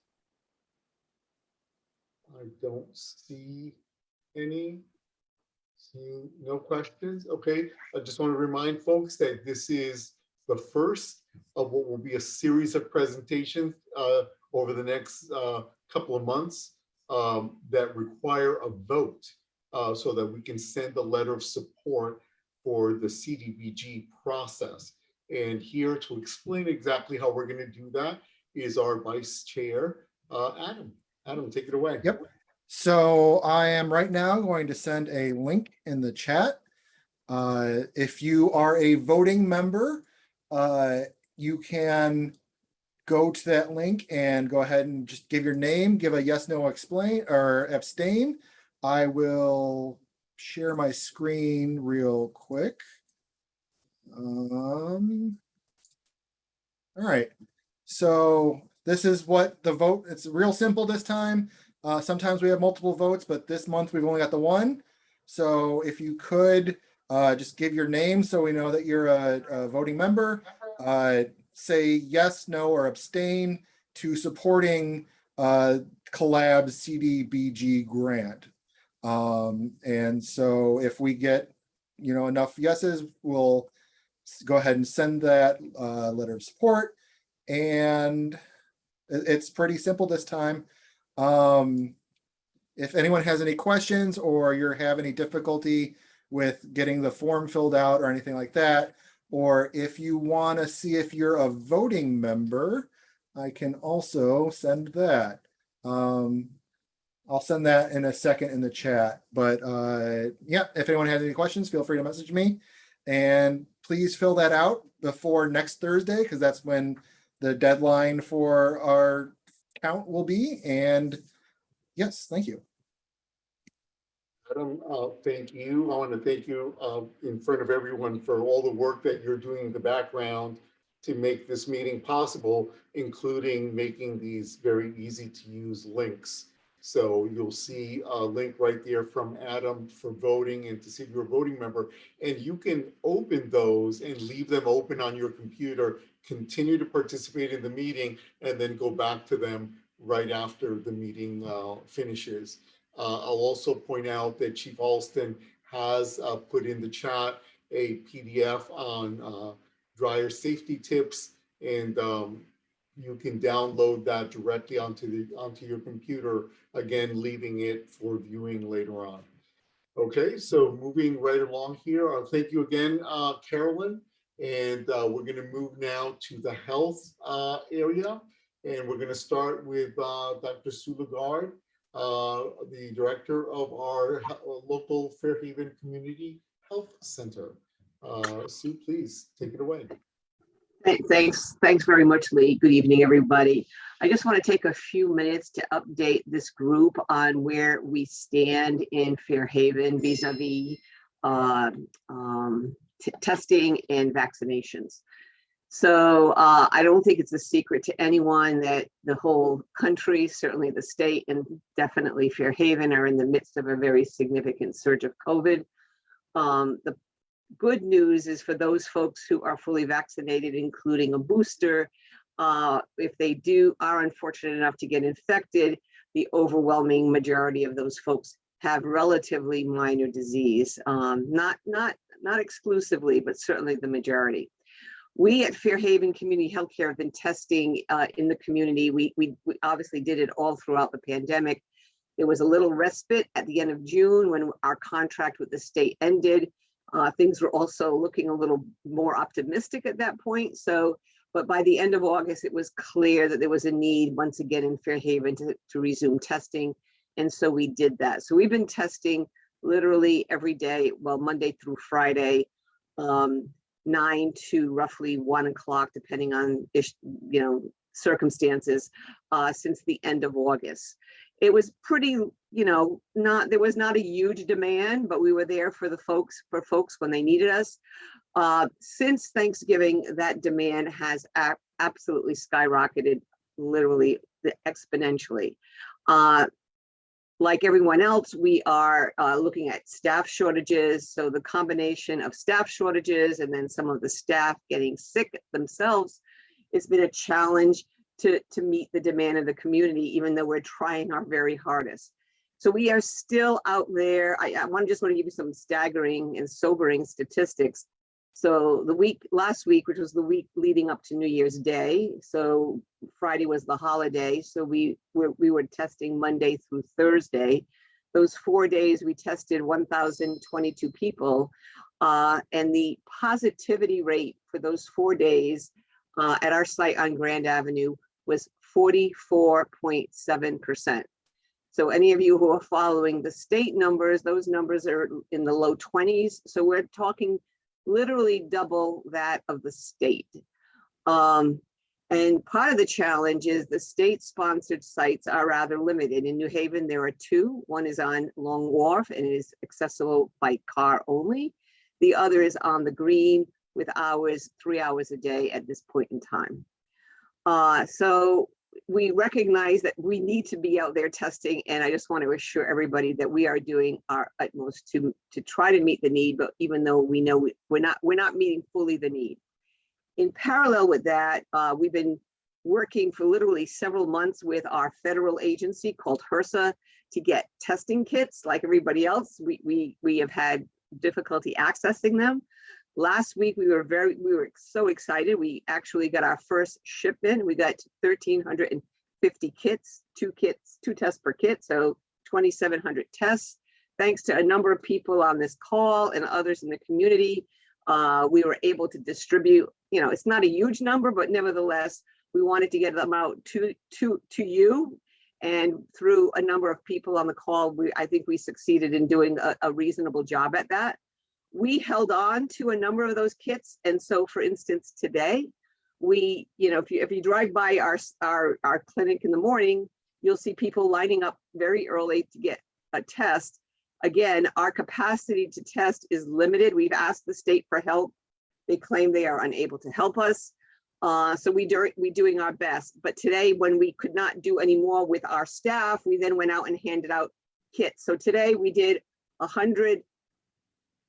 I don't see any. See no questions. Okay, I just want to remind folks that this is the first of what will be a series of presentations uh, over the next uh, couple of months um, that require a vote uh, so that we can send a letter of support for the CDBG process. And here to explain exactly how we're going to do that is our vice chair, uh, Adam. Adam, take it away. Yep. So I am right now going to send a link in the chat. Uh, if you are a voting member, uh, you can go to that link and go ahead and just give your name, give a yes, no, explain or abstain. I will share my screen real quick. Um, all right, so this is what the vote, it's real simple this time. Uh, sometimes we have multiple votes, but this month we've only got the one. So if you could uh, just give your name so we know that you're a, a voting member, uh, say yes, no, or abstain to supporting uh, Collab CDBG grant. Um, and so if we get, you know, enough yeses, we'll go ahead and send that uh, letter of support. And it's pretty simple this time. Um, if anyone has any questions or you're having any difficulty with getting the form filled out or anything like that, or if you want to see if you're a voting member, I can also send that. Um, I'll send that in a second in the chat, but uh, yeah, if anyone has any questions, feel free to message me. And please fill that out before next Thursday, because that's when the deadline for our count will be. And yes, thank you. Adam, uh, thank you. I want to thank you uh, in front of everyone for all the work that you're doing in the background to make this meeting possible, including making these very easy to use links. So you'll see a link right there from Adam for voting and to see if you're a voting member. And you can open those and leave them open on your computer, continue to participate in the meeting, and then go back to them right after the meeting uh, finishes. Uh, I'll also point out that Chief Alston has uh, put in the chat a PDF on uh, dryer safety tips, and um, you can download that directly onto the onto your computer. Again, leaving it for viewing later on. Okay, so moving right along here. Uh, thank you again, uh, Carolyn. And uh, we're going to move now to the health uh, area, and we're going to start with uh, Dr. Sue Lagarde uh, the director of our local Fairhaven Community Health Center. Sue, please take it away. Th- Thanks, thanks very much, Lee. Good evening, everybody. I just want to take a few minutes to update this group on where we stand in Fairhaven vis-à-vis um, um, testing and vaccinations. So uh, I don't think it's a secret to anyone that the whole country, certainly the state and definitely Fairhaven are in the midst of a very significant surge of COVID. Um, The good news is for those folks who are fully vaccinated, including a booster, uh, if they do, are unfortunate enough to get infected, the overwhelming majority of those folks have relatively minor disease. Um, not, not, not exclusively, but certainly the majority. We at Fairhaven Community Healthcare have been testing uh, in the community. We, we, we obviously did it all throughout the pandemic. There was a little respite at the end of June when our contract with the state ended. Uh, things were also looking a little more optimistic at that point. So, but by the end of August, it was clear that there was a need once again in Fairhaven to, to resume testing. And so we did that. So we've been testing literally every day, well, Monday through Friday, um, nine to roughly one o'clock, depending on, you know, circumstances, uh, since the end of August. It was pretty, you know, not, there was not a huge demand, but we were there for the folks, for folks when they needed us. Uh, since Thanksgiving, that demand has absolutely skyrocketed, literally exponentially. Uh, like everyone else, we are uh, looking at staff shortages. So the combination of staff shortages and then some of the staff getting sick themselves, it's been a challenge to, to meet the demand of the community, even though we're trying our very hardest. So we are still out there. I, I want to just want to give you some staggering and sobering statistics. So the week, last week, which was the week leading up to New Year's Day, so Friday was the holiday, so we were, we were testing Monday through Thursday. Those four days, we tested 1,022 people. uh, and the positivity rate for those four days uh, at our site on Grand Avenue was 44.7%. So any of you who are following the state numbers, those numbers are in the low 20s. So we're talking literally double that of the state. Um, and part of the challenge is the state-sponsored sites are rather limited. In New Haven, there are two. One is on Long Wharf and it is accessible by car only. The other is on the green with hours, three hours a day at this point in time. Uh, so we recognize that we need to be out there testing, and I just want to assure everybody that we are doing our utmost to to try to meet the need. But even though we know we- we're not we're not meeting fully the need. In parallel with that, uh, we've been working for literally several months with our federal agency called HRSA to get testing kits like everybody else. We, we, we have had difficulty accessing them. Last week, we were very, we were so excited. We actually got our first shipment. We got thirteen hundred and fifty kits, two kits, two tests per kit, so twenty-seven hundred tests. Thanks to a number of people on this call and others in the community, uh, we were able to distribute, you know, it's not a huge number, but nevertheless, we wanted to get them out to, to, to you. And through a number of people on the call, we, I think we succeeded in doing a, a reasonable job at that. We held on to a number of those kits. And so for instance, today, we, you know, if you, if you drive by our, our, our clinic in the morning, you'll see people lining up very early to get a test. Again, our capacity to test is limited. We've asked the state for help. They claim they are unable to help us. Uh, so we do, we doing our best. But today, when we could not do any more with our staff, we then went out and handed out kits. So today we did a hundred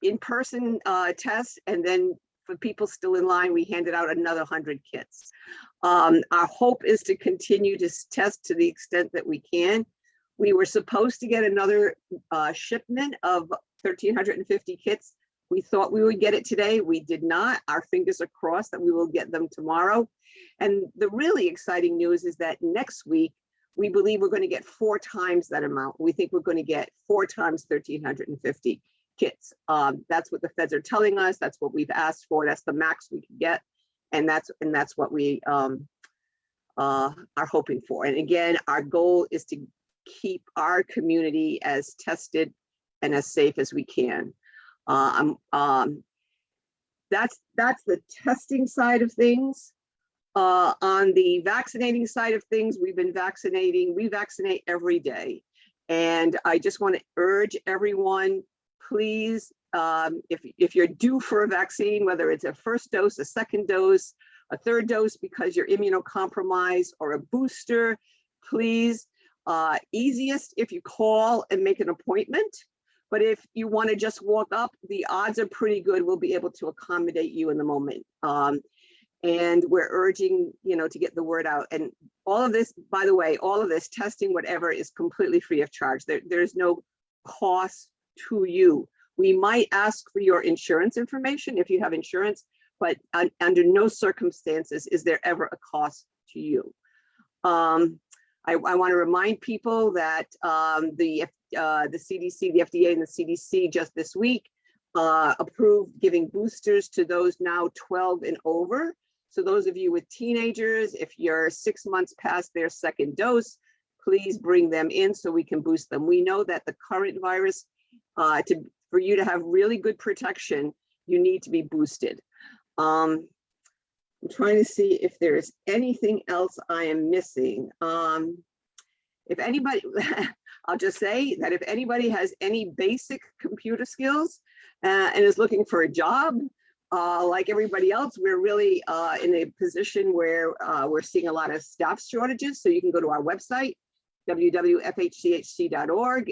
in-person uh, tests, and then for people still in line, we handed out another hundred kits. Um, our hope is to continue to test to the extent that we can. We were supposed to get another uh, shipment of thirteen hundred and fifty kits. We thought we would get it today. We did not. Our fingers are crossed that we will get them tomorrow. And the really exciting news is that next week, we believe we're going to get four times that amount. We think we're going to get four times thirteen hundred and fifty kits. Um, that's what the feds are telling us. That's what we've asked for. That's the max we can get. And that's, and that's what we um, uh, are hoping for. And again, our goal is to keep our community as tested and as safe as we can. Um, um, that's, that's the testing side of things. Uh, on the vaccinating side of things, we've been vaccinating, we vaccinate every day. And I just want to urge everyone, please, um, if, if you're due for a vaccine, whether it's a first dose, a second dose, a third dose because you're immunocompromised or a booster, please, uh, easiest if you call and make an appointment. But if you want to just walk up, the odds are pretty good we'll be able to accommodate you in the moment. Um, and we're urging, you know, to get the word out. And all of this, by the way, all of this testing, whatever, is completely free of charge. There, there's no cost to you. We might ask for your insurance information if you have insurance, but un- under no circumstances is there ever a cost to you. Um, I, I want to remind people that um, the, uh, the CDC, the FDA and the CDC just this week uh, approved giving boosters to those now 12 and over. So those of you with teenagers, if you're six months past their second dose, please bring them in so we can boost them. We know that the current virus, uh, to, for you to have really good protection, you need to be boosted. Um, I'm trying to see if there's anything else I am missing. Um, if anybody, I'll just say that if anybody has any basic computer skills uh, and is looking for a job, uh, like everybody else, we're really uh, in a position where uh, we're seeing a lot of staff shortages. So you can go to our website, www.fhchc.org,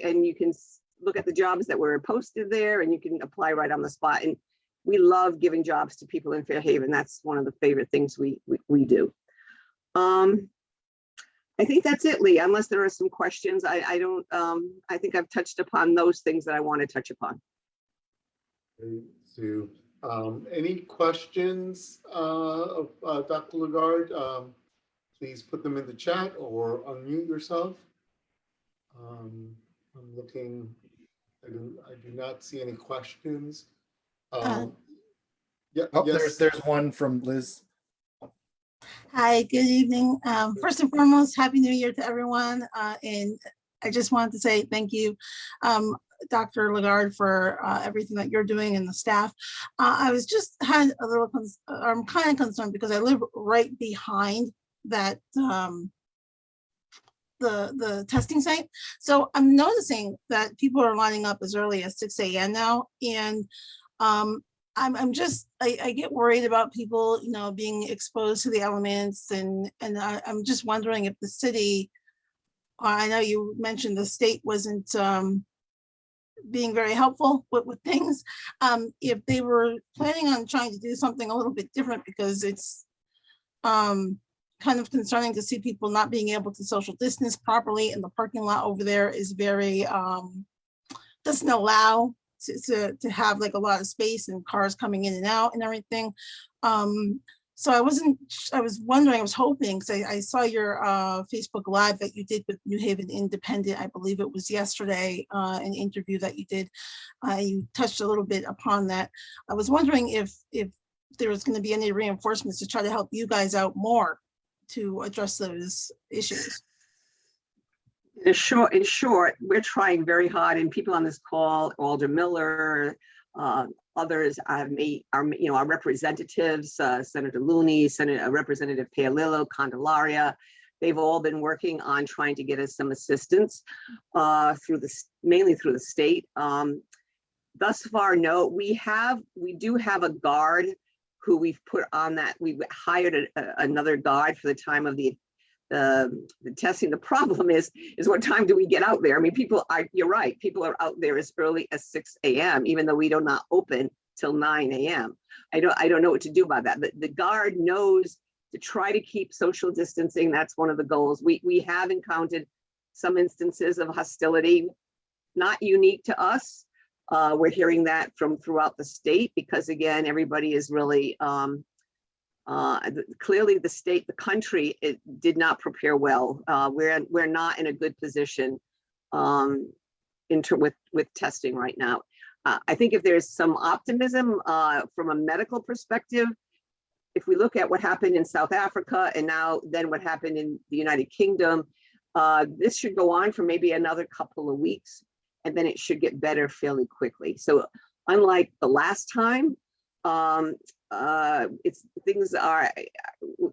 and you can look at the jobs that were posted there and you can apply right on the spot. And we love giving jobs to people in Fairhaven. That's one of the favorite things we, we, we do. Um, I think that's it, Lee, unless there are some questions. I, I don't, um, I think I've touched upon those things that I want to touch upon. Sue, um, any questions, uh, of, uh, Dr. Lagarde? Um, please put them in the chat or unmute yourself. Um, I'm looking, I do, I do not see any questions. Um, Yeah, Oh, there's, yes, there's one from Liz. Hi, good evening. Um, first and foremost, Happy New Year to everyone. Uh, and I just wanted to say thank you, um, Dr. Lagarde, for uh, everything that you're doing and the staff. Uh, I was just had a little, uh, I'm kind of concerned because I live right behind that, um, the, the testing site. So I'm noticing that people are lining up as early as six AM now. And um, I'm, I'm just, I, I get worried about people, you know, being exposed to the elements and, and I, I'm just wondering if the city, I know you mentioned the state wasn't, um, being very helpful with, with things. Um, if they were planning on trying to do something a little bit different because it's, um, kind of concerning to see people not being able to social distance properly and the parking lot over there is very, um, doesn't allow to, to, to have like a lot of space and cars coming in and out and everything. Um, so I wasn't, I was wondering, I was hoping, because I, I saw your uh, Facebook Live that you did with New Haven Independent, I believe it was yesterday, uh, an interview that you did. Uh, you touched a little bit upon that. I was wondering if, if there was going to be any reinforcements to try to help you guys out more to address those issues. In short, in short, we're trying very hard and people on this call, Alder Miller, uh, others have made, our, you know, our representatives, uh, Senator Looney, Senator uh, Representative Paolillo, Candelaria, they've all been working on trying to get us some assistance uh, through the, mainly through the state. Um, Thus far, no, we have, we do have a guard who we've put on that, we've hired a- a- another guard for the time of the the, testing. The problem is, is what time do we get out there? I mean, people are, you're right, people are out there as early as six AM, even though we do not open till nine AM. I don't, I don't know what to do about that. The, the guard knows to try to keep social distancing. That's one of the goals. We, we have encountered some instances of hostility, not unique to us. Uh, we're hearing that from throughout the state because again, everybody is really, um, uh, clearly the state, the country, it did not prepare well. Uh, we're, we're not in a good position um, with, with testing right now. Uh, I think if there's some optimism uh, from a medical perspective, if we look at what happened in South Africa and now then what happened in the United Kingdom, uh, this should go on for maybe another couple of weeks and then it should get better fairly quickly. So unlike the last time, um, uh, it's things are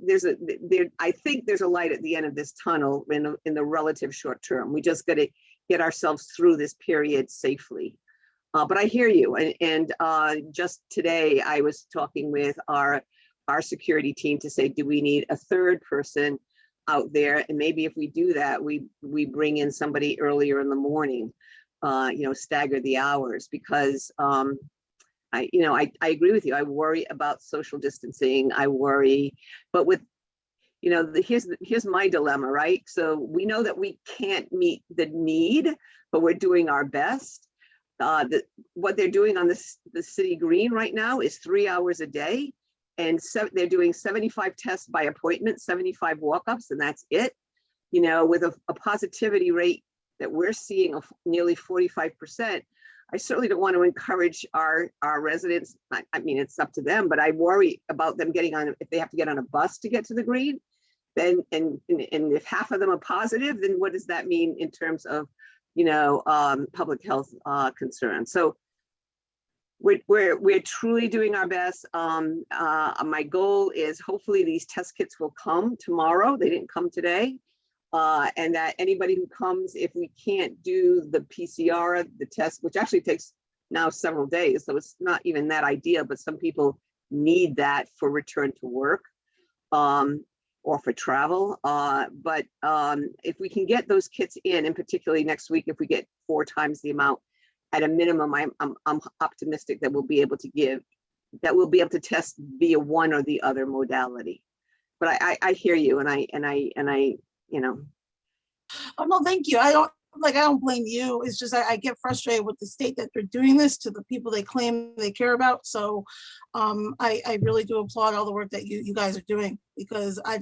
there's a there I think there's a light at the end of this tunnel in the, in the relative short term. We just got to get ourselves through this period safely. Uh, but I hear you, and and uh, just today I was talking with our our security team to say, do we need a third person out there? And maybe if we do that, we we bring in somebody earlier in the morning, uh, you know, stagger the hours because um, I, you know, I, I agree with you. I worry about social distancing. I worry, but with, you know, the, here's, here's my dilemma, right? So we know that we can't meet the need, but we're doing our best. Uh, the, what they're doing on this, the city green right now is three hours a day. And so they're doing 75 tests by appointment, 75 walk-ups, and that's it. You know, with a, a positivity rate that we're seeing of nearly 45%, I certainly don't want to encourage our, our residents. I, I mean, it's up to them, but I worry about them getting on, if they have to get on a bus to get to the green, then, and, and and if half of them are positive, then what does that mean in terms of, you know, um, public health, uh, concerns? So we're, we're, we're truly doing our best. Um, uh, my goal is hopefully these test kits will come tomorrow. They didn't come today. Uh, and that anybody who comes, if we can't do the PCR, the test, which actually takes now several days, so it's not even that ideal, but some people need that for return to work um, or for travel. Uh, but um, if we can get those kits in, and particularly next week, if we get four times the amount, at a minimum, I'm, I'm, I'm optimistic that we'll be able to give, that we'll be able to test via one or the other modality. But I, I, I hear you and I, and I, and I, you know, Oh, no, thank you. I don't, like, I don't blame you. It's just, I, I get frustrated with the state that they're doing this to the people they claim they care about. So um, I, I really do applaud all the work that you, you guys are doing because I, I,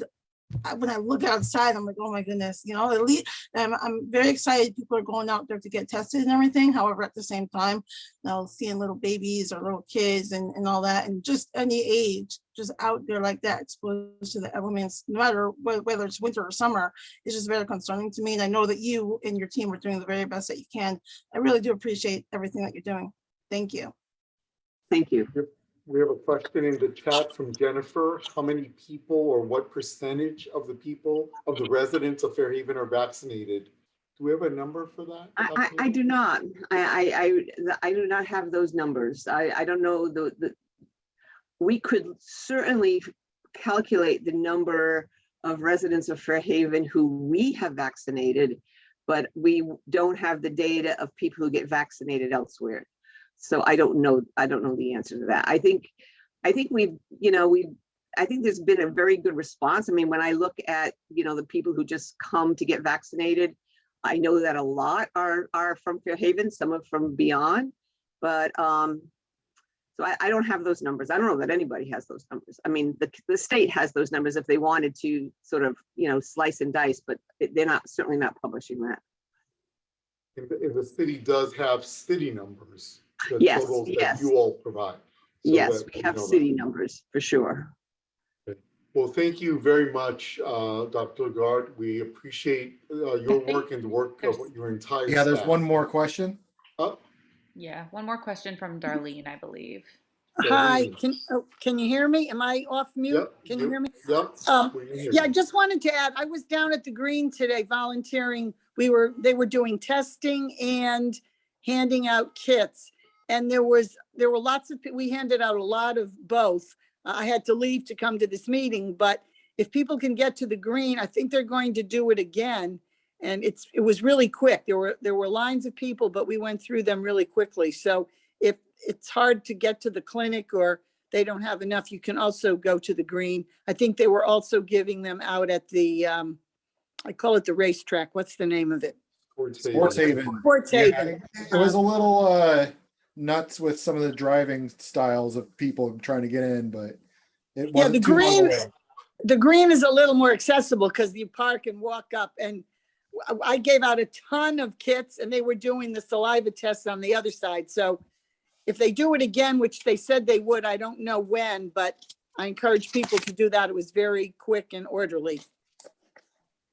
when I look outside, I'm like, oh my goodness, you know, at least, I'm, I'm very excited people are going out there to get tested and everything. However, at the same time, you know, seeing little babies or little kids and, and all that, and just any age, just out there like that, exposed to the elements, no matter whe- whether it's winter or summer, is just very concerning to me. And I know that you and your team are doing the very best that you can. I really do appreciate everything that you're doing. Thank you. thank you. We have a question in the chat from Jennifer. How many people or what percentage of the people, of the residents of Fairhaven are vaccinated? Do we have a number for that? I, I, I do not. I, I, I, do not have those numbers. I, I don't know the, the, we could certainly calculate the number of residents of Fairhaven who we have vaccinated, but we don't have the data of people who get vaccinated elsewhere. So I don't know, I don't know the answer to that. I think, I think we've, you know, we, I think there's been a very good response. I mean, when I look at, you know, the people who just come to get vaccinated, I know that a lot are, are from Fairhaven, some are from beyond, but, um, so I, I don't have those numbers. I don't know that anybody has those numbers. I mean, the, the state has those numbers if they wanted to sort of, you know, slice and dice, but they're not, certainly not publishing that. The, and the city does have city numbers. The Yes, totals that yes. You all provide. so Yes, that we you have know that. city numbers for sure. Well, thank you very much, uh, Dr. Lagarde. We appreciate uh, your work and the work of your entire Yeah, there's staff. one more question. Oh, Yeah, one more question from Darlene, I believe. Hi, Darlene. can, oh, can you hear me? Am I off mute? Yep, Can you yep, hear me? Yep. Um, we can hear Yeah, I you. just wanted to add, I was down at the Green today volunteering. We were, they were doing testing and handing out kits. And there was, there were lots of, pe- we handed out a lot of both. I had to leave to come to this meeting, but if people can get to the Green, I think they're going to do it again. And it's, it was really quick. There were, there were lines of people, but we went through them really quickly. So if it's hard to get to the clinic or they don't have enough, you can also go to the green. I think they were also giving them out at the, um, I call it the racetrack. What's the name of it? Sports Sports Haven. Sports Yeah, Haven. It was a little uh, nuts with some of the driving styles of people trying to get in, but it Yeah, the wasn't too long green, the green is a little more accessible because you park and walk up and I- I gave out a ton of kits and they were doing the saliva tests on the other side. So if they do it again, which they said they would, I don't know when, but I encourage people to do that. It was very quick and orderly.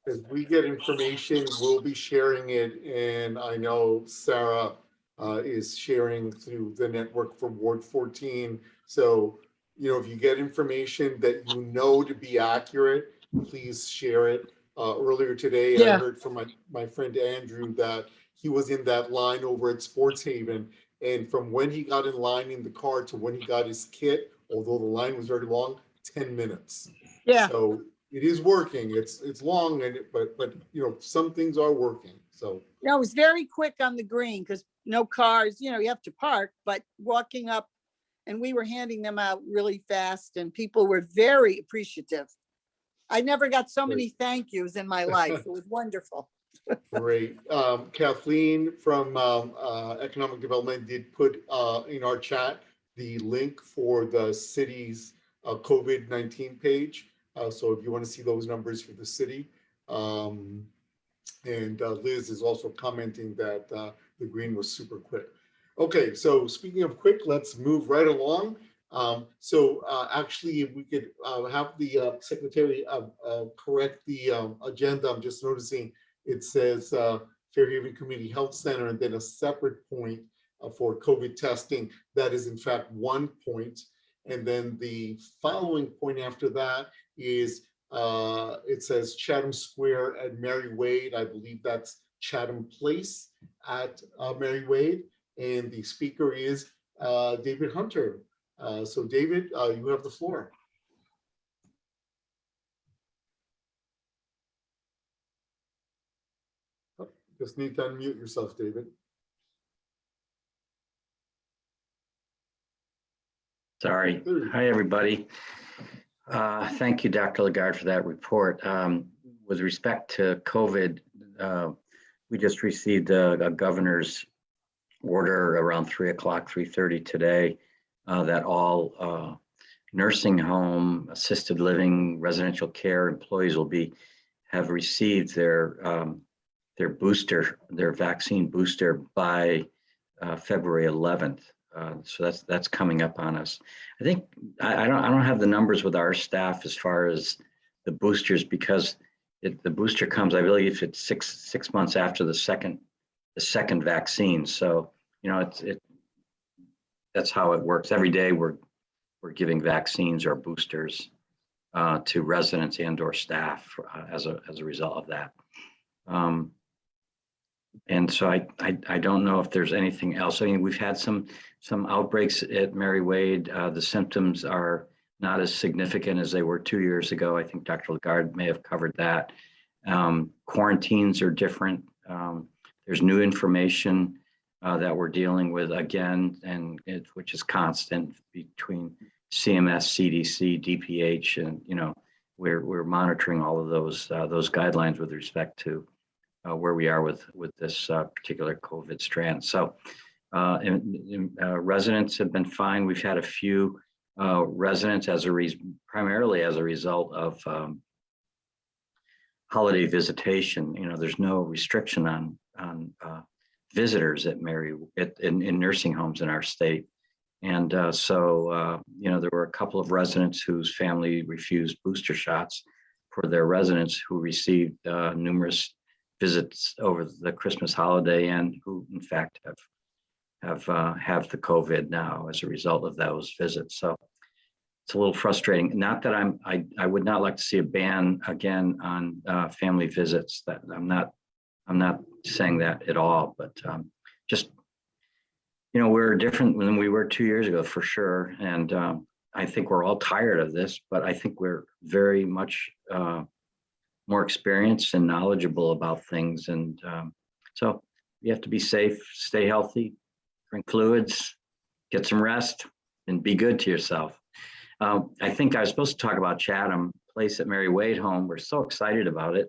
As we get information, we'll be sharing it, and I know Sarah uh, is sharing through the network for Ward 14. So, you know, if you get information that you know to be accurate, please share it. Uh, Earlier today, I heard from my, my friend Andrew that he was in that line over at Sports Haven. And from when he got in line in the car to when he got his kit, although the line was very long, 10 minutes. Yeah. So it is working. It's, it's long and, it- but, but, you know, some things are working. So, No, it was very quick on the green because no cars, you know, you have to park, but walking up and we were handing them out really fast and people were very appreciative. I never got so many thank yous in my life. It was wonderful. great. Um, Kathleen from, um, uh, Economic Development did put, uh, in our chat, the link for the city's, uh, COVID-19 page. Uh, so if you want to see those numbers for the city, um, and uh, Liz is also commenting that, uh, the green was super quick. Okay, so speaking of quick, let's move right along. Um, so, uh, actually, if we could, uh, have the, uh, secretary, uh, correct the, um, agenda. I'm just noticing it says, Fairhaven Community Health Center and then a separate point for COVID testing. That is in fact one point. And then the following point after that is, uh, it says Chatham Square at Mary Wade. I believe that's Chatham Place at uh, Mary Wade. And the speaker is uh, David Hunter. Uh, So David, uh, you have the floor. Oh, Just need to unmute yourself, David. Sorry. Hi, everybody. Uh, Thank you, Dr. Lagarde, for that report. Um, With respect to COVID, uh, we just received a a governor's order around 3 o'clock, 3:30 today, uh, that all uh, nursing home, assisted living, residential care employees will be, have received their, um, their booster, their vaccine booster by uh, February 11th. Uh, So that's, that's coming up on us. I think, I, I don't, I don't have the numbers with our staff as far as the boosters because it, the booster comes, I believe it's six, six months after the second, the second vaccine. So, you know, it's, it, that's how it works. Every day we're, we're giving vaccines or boosters uh, to residents and or staff uh, as a, as a result of that. Um, and so I, I, I don't know if there's anything else. I mean, we've had some, some outbreaks at Mary Wade. Uh, the symptoms are not as significant as they were two years ago. I think Dr. Lagarde may have covered that. Um, quarantines are different. Um, there's new information uh, that we're dealing with again, and it, which is constant between CMS, CDC, DPH, and, you know, we're, we're monitoring all of those, uh, those guidelines with respect to uh, where we are with, with this uh, particular COVID strand. So uh, and, and, uh, residents have been fine. We've had a few uh, residents as a reason, primarily as a result of um, holiday visitation. You know, there's no restriction on, on visitors at Mary, at, in, in nursing homes in our state. And uh, so, uh, you know, there were a couple of residents whose family refused booster shots for their residents who received uh, numerous visits over the Christmas holiday and who in fact have have uh, have the COVID now as a result of those visits. So it's a little frustrating. Not that I'm I I would not like to see a ban again on uh, family visits. That I'm not I'm not saying that at all. But um, just you know we're different than we were two years ago for sure. And um, I think we're all tired of this. But I think we're very much uh, more experienced and knowledgeable about things. And um, so you have to be safe, stay healthy, drink fluids, get some rest, and be good to yourself. Um, I think I was supposed to talk about Chatham Place at Mary Wade Home. We're so excited about it.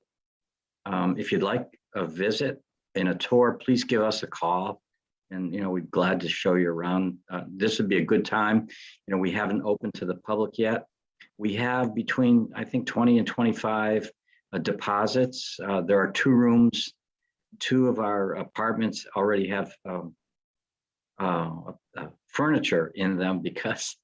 Um, if you'd like a visit and a tour, please give us a call. And, you know, we'd glad to show you around. Uh, this would be a good time. You know, we haven't opened to the public yet. We have between, I think, 20 and 25 uh, deposits. Uh, there are two rooms. Two of our apartments already have um, uh, uh, furniture in them because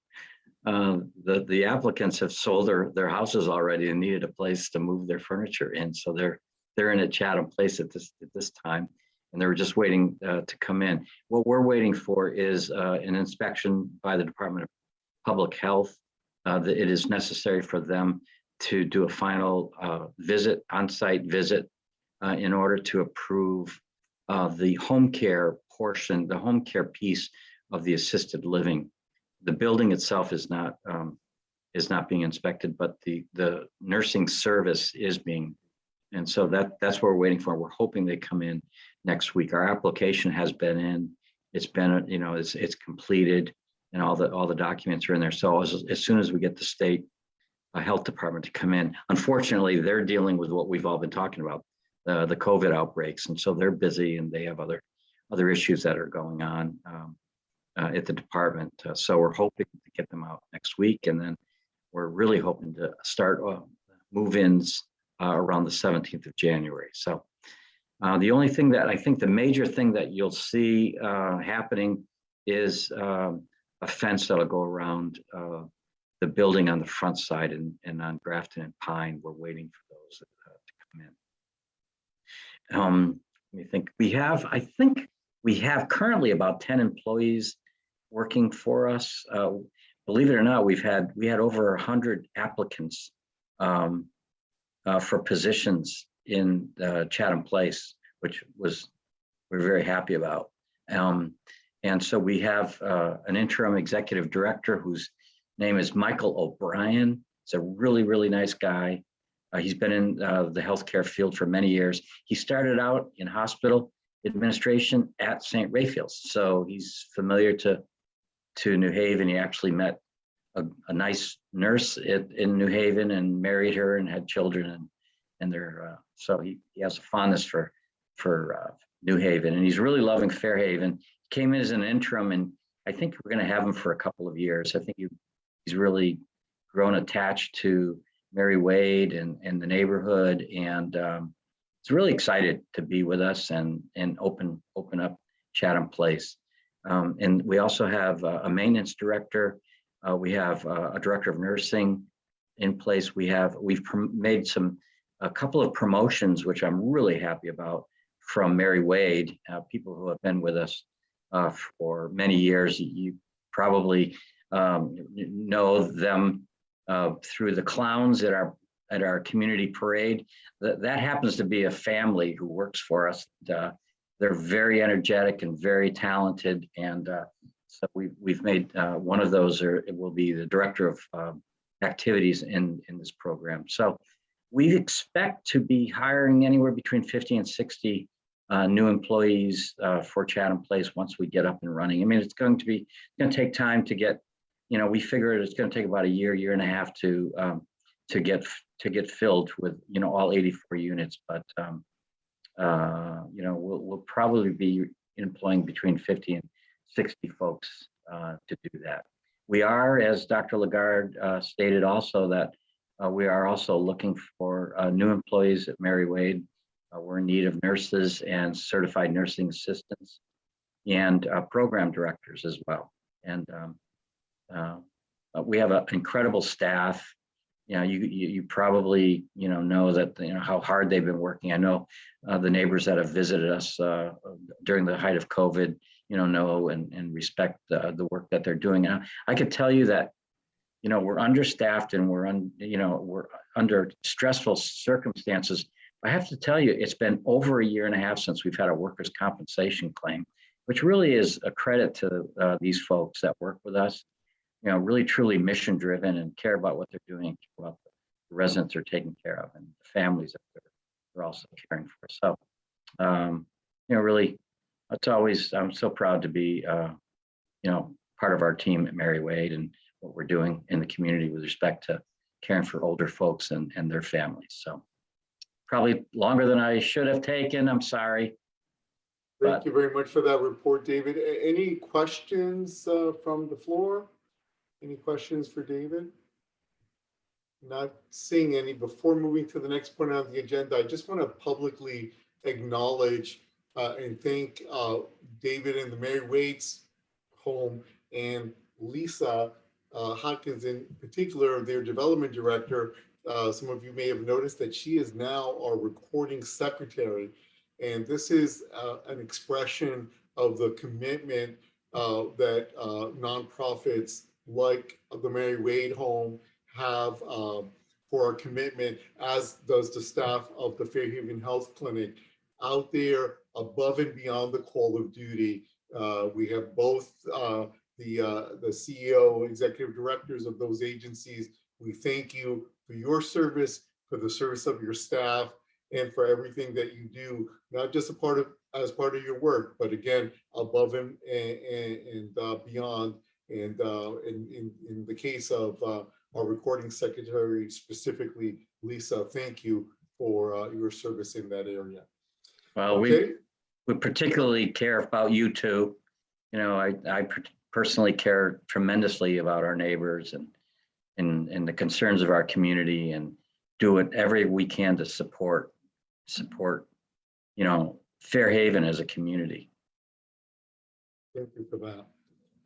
uh, the the applicants have sold their their houses already and needed a place to move their furniture in. So they're they're in a Chatham Place at this at this time, and they were just waiting uh, to come in. What we're waiting for is uh, an inspection by the Department of Public Health. Uh, that it is necessary for them to do a final uh, visit, on-site visit, uh, in order to approve uh, the home care portion, the home care piece of the assisted living. The building itself is not um, is not being inspected, but the the nursing service is being, and so that that's what we're waiting for. We're hoping they come in next week. Our application has been in. It's been, you know, it's it's completed, and all the all the documents are in there. So as as soon as we get the state uh, health department to come in, unfortunately, they're dealing with what we've all been talking about, the the COVID outbreaks, and so they're busy and they have other other issues that are going on um, uh, at the department. Uh, so we're hoping to get them out next week, and then we're really hoping to start uh, move-ins uh, around the 17th of January. So uh, the only thing that I think the major thing that you'll see uh, happening is um, a fence that'll go around the building on the front side and, and on Grafton and Pine. We're waiting for those to come in. Um, let me think. We have, I think, we have currently about 10 employees working for us. Uh, believe it or not, we've had we had over 100 applicants um, uh, for positions in uh, Chatham Place, which was we're very happy about. Um, and so we have uh, an interim executive director whose name is Michael O'Brien. He's a really, really nice guy. Uh, he's been in uh, the healthcare field for many years. He started out in hospital administration at St. Raphael's. So he's familiar to, to New Haven. He actually met a, a nice nurse at, in New Haven and married her and had children. And, and they're, uh, so he, he has a fondness for, for uh, New Haven and he's really loving Fairhaven. Came in as an interim and I think we're going to have him for a couple of years. I think he, he's really grown attached to Mary Wade and, and the neighborhood and um, it's really excited to be with us and and open open up Chatham Place. Um, and we also have a, maintenance director. Uh, we have a, a director of nursing in place. We have we've made some a couple of promotions, which I'm really happy about from Mary Wade, uh, people who have been with us uh, for many years. You probably um, know them uh, through the clowns at our at our community parade. That, that happens to be a family who works for us. Uh, they're very energetic and very talented. And uh, so we've, we've made uh, one of those, or it will be the director of um, activities in, in this program. So we expect to be hiring anywhere between 50 and 60 uh, new employees uh, for Chatham Place once we get up and running. I mean, it's going to be going to take time to get you know, we figured it's gonna take about a year, year and a half to, um, to get, to get filled with, you know, all 84 units, but, um, uh, you know, we'll, we'll probably be employing between 50 and 60 folks, uh, to do that. We are, as Dr. Lagarde, uh, stated also that, uh, we are also looking for, uh, new employees at Mary Wade. Uh, we're in need of nurses and certified nursing assistants and, program directors as well. And, um, uh, we have an incredible staff. You know, you, you, you probably, you know, know that, you know, how hard they've been working. I know uh, the neighbors that have visited us uh, during the height of COVID, you know, know and, and respect the, the work that they're doing. And I could tell you that, you know, we're understaffed and we're on, you know, we're under stressful circumstances. I have to tell you, it's been over a year and a half since we've had a workers' compensation claim, which really is a credit to uh, these folks that work with us you know, really truly mission driven and care about what they're doing, care about the residents they're taking care of and the families that they're, they're also caring for. So, um, you know, really, it's always, I'm so proud to be, uh, you know, part of our team at Mary Wade and what we're doing in the community with respect to caring for older folks and, and their families. So probably longer than I should have taken. I'm sorry. Thank you very much for that report, David. Any questions uh, from the floor? Any questions for David? Not seeing any. Before moving to the next point on the agenda, I just want to publicly acknowledge uh, and thank uh, David and the Mary Wade's home and Lisa uh, Hopkins in particular, their development director. Uh, Some of you may have noticed that she is now our recording secretary. And this is uh, an expression of the commitment uh, that nonprofits like the Mary Wade Home have um, for a commitment, as does the staff of the Fairhaven Health Clinic out there above and beyond the call of duty. Uh, we have both uh, the uh, the CEO, executive directors of those agencies. We thank you for your service, for the service of your staff, and for everything that you do, not just a part of as part of your work, but again above and and, and uh, beyond. And uh, in, in, in the case of uh, our recording secretary specifically, Lisa, thank you for uh, your service in that area. Well, we, we particularly care about you two. You know, I, I personally care tremendously about our neighbors and, and, and the concerns of our community and do whatever we can to support, support, you know, Fairhaven as a community. Thank you for that.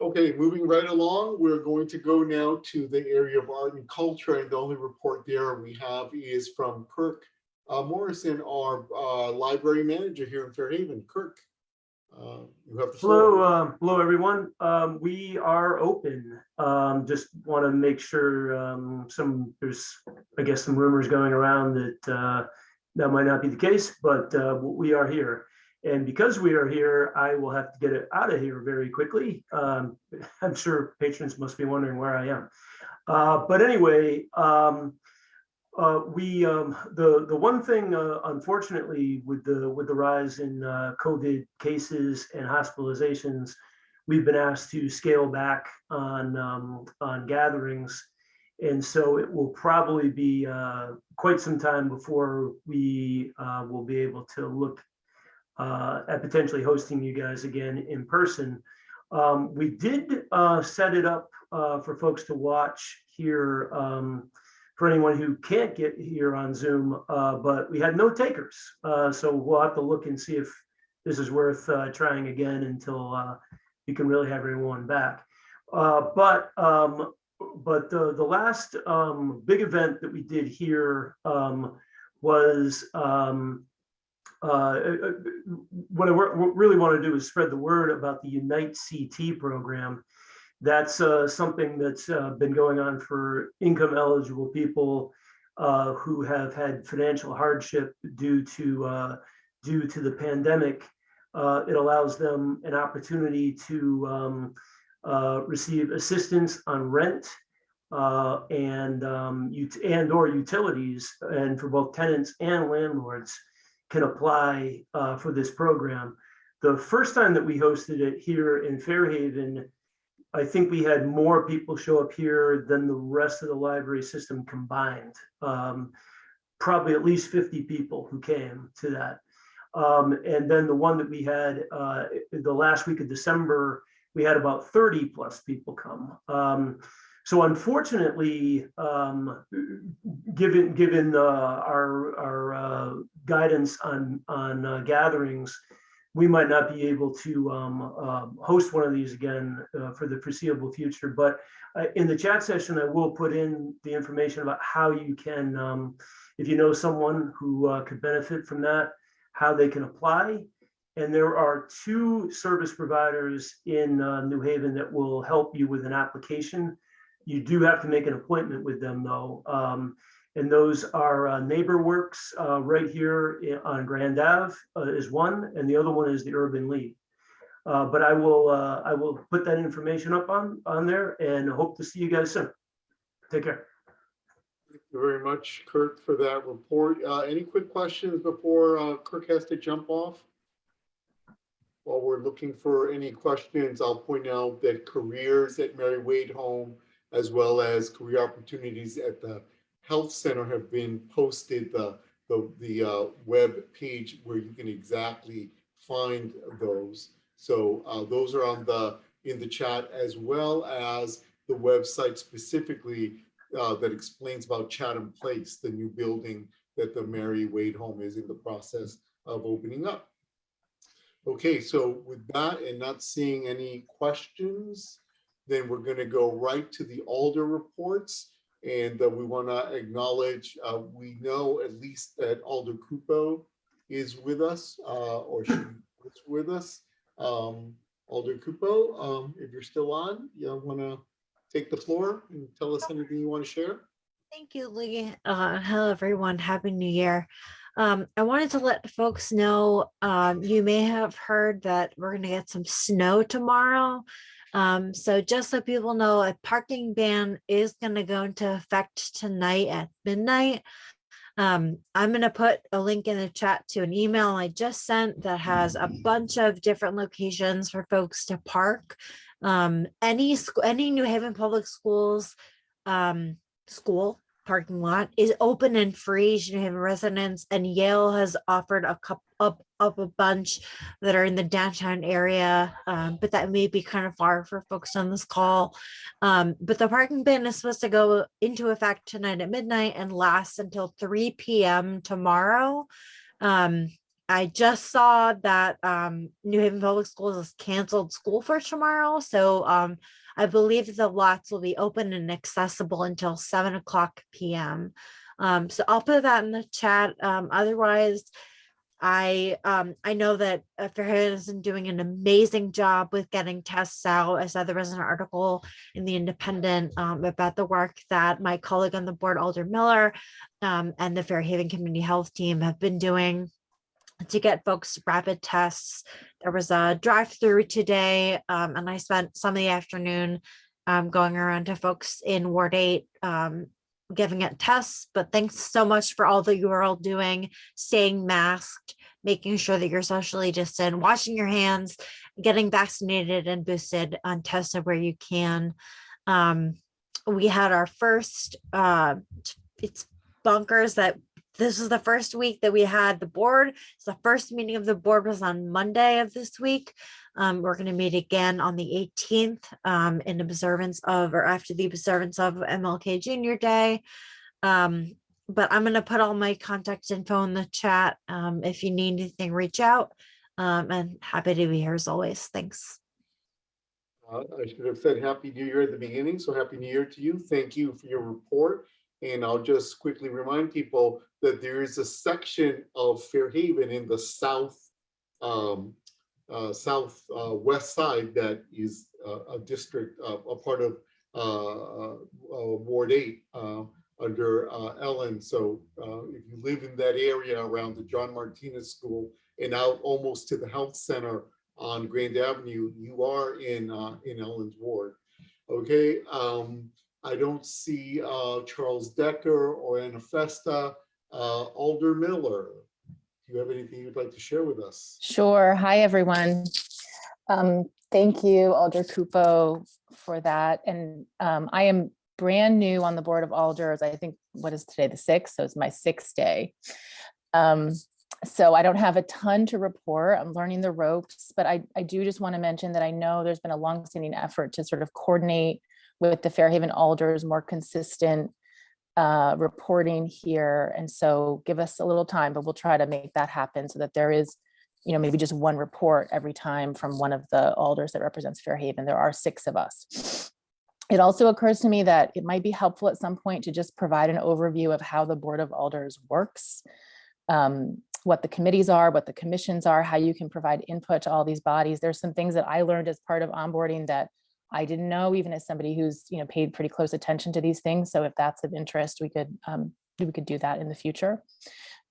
Okay, moving right along, we're going to go now to the area of art and culture, and the only report there we have is from Kirk uh, Morrison, our uh, library manager here in Fairhaven. Kirk, uh, you have the Hello, floor. um, hello, everyone. Um, we are open. Um, just want to make sure, um, some, there's, I guess, some rumors going around that, uh, that might not be the case, but, uh, we are here. And because we are here, I will have to get it out of here very quickly. Um, I'm sure patrons must be wondering where I am. Uh, but anyway, um, uh, we, um, the, the one thing, uh, unfortunately, with the, with the rise in, uh, COVID cases and hospitalizations, we've been asked to scale back on, um, on gatherings. And so it will probably be, uh, quite some time before we, uh, will be able to look, uh, at potentially hosting you guys again in person. Um, we did, uh, set it up, uh, for folks to watch here, um, for anyone who can't get here on Zoom, uh, but we had no takers. Uh, so we'll have to look and see if this is worth uh, trying again until we can really have everyone back. But um, but the, the last um, big event that we did here um, was um, uh, what I really want to do is spread the word about the Unite CT program that's uh, something that's uh, been going on for income eligible people uh, who have had financial hardship due to uh, due to the pandemic. Uh, it allows them an opportunity to um, uh, receive assistance on rent and um, and or utilities, and for both tenants and landlords can apply for this program. The first time that we hosted it here in Fairhaven I think we had more people show up here than the rest of the library system combined. Um, Probably at least 50 people who came to that. Um, and then the one that we had, uh, the last week of December, we had about 30 plus people come. Um, so unfortunately, um, given, given, uh, our, our, uh, guidance on, on uh, gatherings, we might not be able to, um, um, host one of these again, uh, for the foreseeable future. But, uh, in the chat session, I will put in the information about how you can, um, if you know someone who, uh, could benefit from that, how they can apply. And there are two service providers in New Haven that will help you with an application. You do have to make an appointment with them though. Um, and those are uh, NeighborWorks uh, right here i- on Grand Ave uh, is one, and the other one is the Urban League. Uh, but I will, uh, I will put that information up on, on there and hope to see you guys soon. Take care. Thank you very much, Kurt, for that report. Uh, any quick questions before, Kirk has to jump off? While we're looking for any questions, I'll point out that careers at Mary Wade Home, as well as career opportunities at the Health Center have been posted, the, the, the, uh, web page where you can exactly find those. So, uh, those are on the, in the chat as well as the website specifically uh, that explains about Chatham Place, the new building that the Mary Wade Home is in the process of opening up. Okay, so with that and not seeing any questions, then we're going to go right to the Alder reports. And uh, we want to acknowledge, uh, we know at least that Alder Cupo is with us, uh, or she is with us. Um, Alder Cupo, um, if you're still on, you want to take the floor and tell us anything you want to share? Thank you, Lee. Uh, hello, everyone. Happy New Year. Um, I wanted to let folks know, um, you may have heard that we're going to get some snow tomorrow. Um, so just so people know, a parking ban is going to go into effect tonight at midnight. Um, I'm going to put a link in the chat to an email I just sent that has a bunch of different locations for folks to park. Um, any any New Haven Public Schools, um, school parking lot is open and free to residents, and Yale has offered a couple up up a bunch that are in the downtown area, um, but that may be kind of far for folks on this call. Um, but the parking ban is supposed to go into effect tonight at midnight and last until 3 p.m. tomorrow. Um, I just saw that um, New Haven Public Schools has canceled school for tomorrow. So um, I believe the lots will be open and accessible until seven o'clock PM. Um, so I'll put that in the chat. Um, otherwise, I um, I know that Fairhaven been doing an amazing job with getting tests out. I saw there was an article in the Independent um, about the work that my colleague on the board, Alder Miller, um, and the Fairhaven Community Health Team have been doing to get folks rapid tests. There was a drive-through today, um, and I spent some of the afternoon um, going around to folks in Ward 8 um, giving it tests. But thanks so much for all that you are all doing, staying masked, making sure that you're socially distant, washing your hands, getting vaccinated and boosted on tested where you can. Um, we had our first, uh, it's bunkers that this is the first week that we had the board. The first meeting of the board was on Monday of this week. Um, we're going to meet again on the 18th um, in observance of or after the observance of MLK Junior Day. Um, but I'm going to put all my contact info in the chat. Um, if you need anything, reach out. Um, and happy to be here as always. Thanks. Uh, I should have said Happy New Year at the beginning, so Happy New Year to you. Thank you for your report. And I'll just quickly remind people that there is a section of Fairhaven in the south, um, uh, south uh, west side that is uh, a district, uh, a part of uh, Ward 8 uh, under Ellen. So if you live in that area around the John Martinez School and out almost to the health center on Grand Avenue, you are in in Ellen's ward. Okay, um, I don't see uh, Charles Decker or Anna Festa. Uh, Alder Miller, do you have anything you'd like to share with us? Sure. Hi, everyone. Um, thank you, Alder Cupo, for that. And um, I am brand new on the Board of Alders. I think, what is today, the sixth? So it's my sixth day. Um, so I don't have a ton to report. I'm learning the ropes, but I, I do just want to mention that I know there's been a longstanding effort to sort of coordinate with the Fairhaven Alders, more consistent uh, reporting here. And so give us a little time, but we'll try to make that happen so that there is, you know, maybe just one report every time from one of the alders that represents Fairhaven. There are six of us. It also occurs to me that it might be helpful at some point to just provide an overview of how the Board of Alders works, um, what the committees are, what the commissions are, how you can provide input to all these bodies. There's some things that I learned as part of onboarding that I didn't know, even as somebody who's, you know, paid pretty close attention to these things. So if that's of interest, we could, um, we could do that in the future.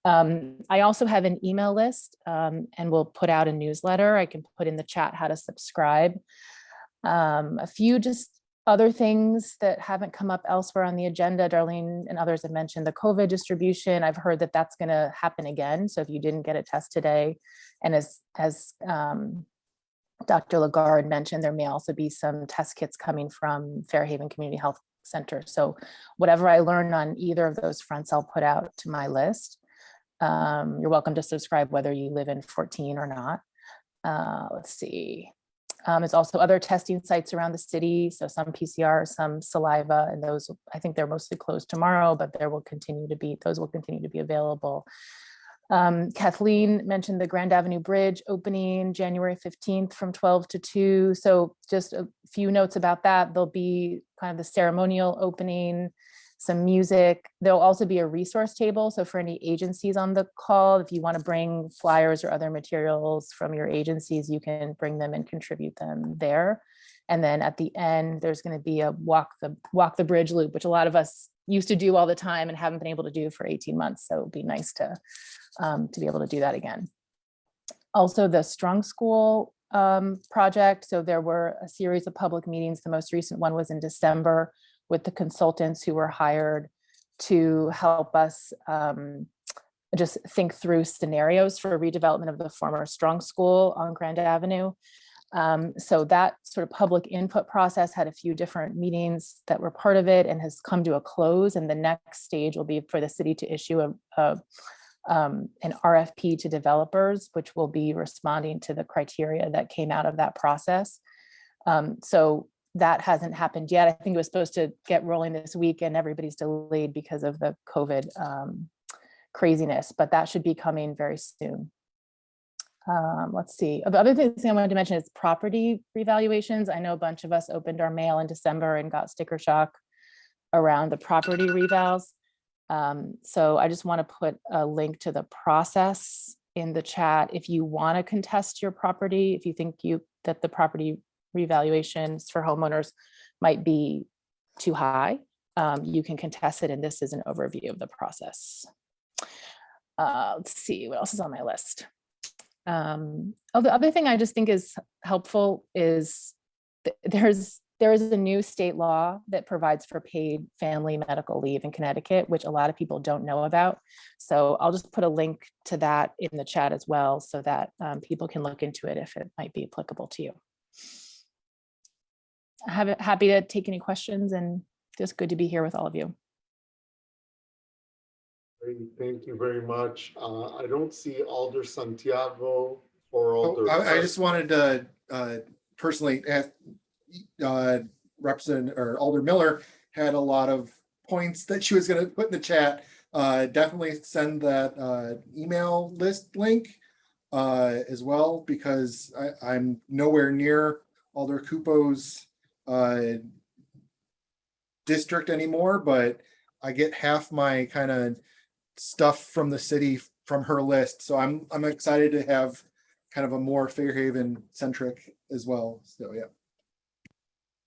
Um, I also have an email list um, and we'll put out a newsletter. I can put in the chat how to subscribe. Um, a few just other things that haven't come up elsewhere on the agenda, Darlene and others have mentioned the COVID distribution. I've heard that that's going to happen again. So if you didn't get a test today, and as as um, Dr. Lagarde mentioned, there may also be some test kits coming from Fairhaven Community Health Center. So whatever I learn on either of those fronts, I'll put out to my list. Um, you're welcome to subscribe whether you live in 14 or not. Uh, let's see. Um, there's also other testing sites around the city. So some PCR, some saliva, and those, I think they're mostly closed tomorrow, but there will continue to be, those will continue to be available. Um, Kathleen mentioned the Grand Avenue Bridge opening January 15th from 12 to 2. So just a few notes about that. There'll be kind of the ceremonial opening, some music. There'll also be a resource table. So for any agencies on the call, if you want to bring flyers or other materials from your agencies, you can bring them and contribute them there. And then at the end, there's going to be a walk the walk the bridge loop, which a lot of us used to do all the time and haven't been able to do for 18 months. So it'd be nice to, um, to be able to do that again. Also the Strong School um, project. So there were a series of public meetings. The most recent one was in December with the consultants who were hired to help us um, just think through scenarios for redevelopment of the former Strong School on Grand Avenue. Um, so that sort of public input process had a few different meetings that were part of it and has come to a close. And the next stage will be for the city to issue a, a um, an RFP to developers, which will be responding to the criteria that came out of that process. Um, so that hasn't happened yet. I think it was supposed to get rolling this week and everybody's delayed because of the COVID um, craziness, but that should be coming very soon. Um, let's see. The other thing I wanted to mention is property revaluations. I know a bunch of us opened our mail in December and got sticker shock around the property revals. Um, so I just want to put a link to the process in the chat. If you want to contest your property, if you think you that the property revaluations for homeowners might be too high, um, you can contest it. And this is an overview of the process. Uh, let's see what else is on my list. Um, oh, the other thing I just think is helpful is th there's there is a new state law that provides for paid family medical leave in Connecticut, which a lot of people don't know about. So I'll just put a link to that in the chat as well so that um, people can look into it if it might be applicable to you. I'm happy to take any questions and just good to be here with all of you. Thank you very much. Uh, I don't see Alder Santiago or Oh, Alder. I, I just wanted to uh, personally ask uh, Representative or Alder Miller had a lot of points that she was going to put in the chat. Uh, definitely send that uh, email list link uh, as well because I, I'm nowhere near Alder Cupo's uh, district anymore, but I get half my kind of stuff from the city from her list. So I'm I'm excited to have kind of a more Fairhaven centric as well. So yeah.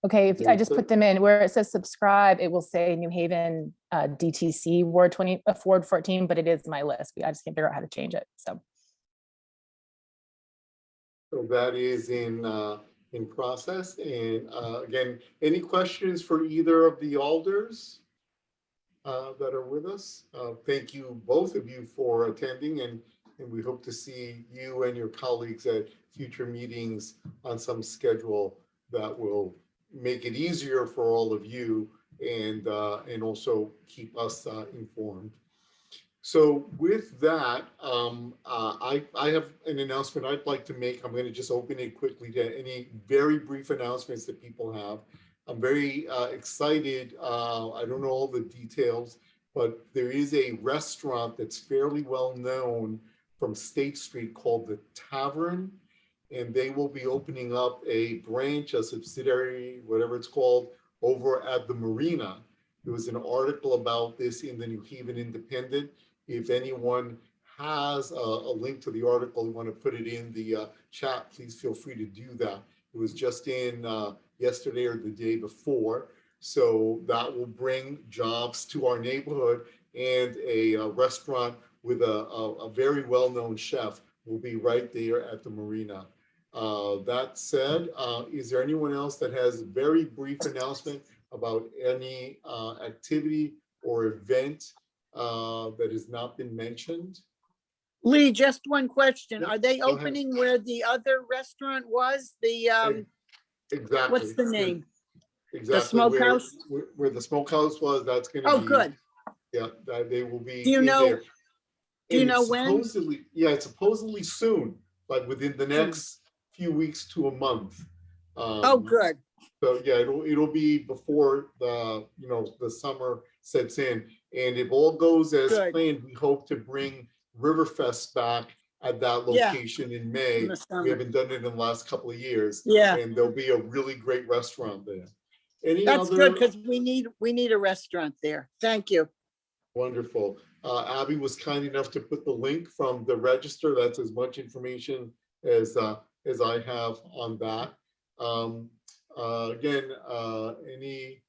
Okay, if I just put them in where it says subscribe, it will say New Haven uh, DTC Ward 20, uh, Ward 14, but it is my list. I just can't figure out how to change it. So So that is in, uh, in process. And, uh, again, any questions for either of the alders? Uh, that are with us? Uh, thank you, both of you for attending and And we hope to see you and your colleagues at future meetings on some schedule that will make it easier for all of you and, uh, and also keep us uh, informed. So with that, um, uh, I, I have an announcement I'd like to make. I'm going to just open it quickly to any very brief announcements that people have. I'm very uh, excited. Uh, I don't know all the details, but there is a restaurant that's fairly well known from State Street called the Tavern. And they will be opening up a branch, a subsidiary, whatever it's called, over at the marina. There was an article about this in the New Haven Independent. If anyone has a, a link to the article, you want to put it in the uh, chat, please feel free to do that. It was just in uh, yesterday or the day before. So that will bring jobs to our neighborhood and a, uh restaurant with a, a, a very well-known chef will be right there at the marina. Uh, that said, uh, is there anyone else that has a very brief announcement about any uh, activity or event uh, that has not been mentioned? Lee, just one question. Are they opening where the other restaurant was? The, um, Exactly. what's the name? Exactly. The smokehouse? Where, where the smokehouse was, that's gonna be. Oh, good. Yeah, that they will be. Do you in know- there. do you And know when? Supposedly, yeah, it's supposedly soon, like within the next few weeks to a month. Oh, Um, good. So yeah, it'll, it'll be before the, you know, the summer sets in. And if all goes as Good. planned, we hope to bring Riverfest back at that Yeah. location in May. In. We haven't done it in the last couple of years. Yeah. And there'll be a really great restaurant there. Any That's other? good because we need, we need a restaurant there. Thank you. Wonderful. Uh, Abby was kind enough to put the link from the register. That's as much information as, uh, as I have on that. Um, uh, again, uh, any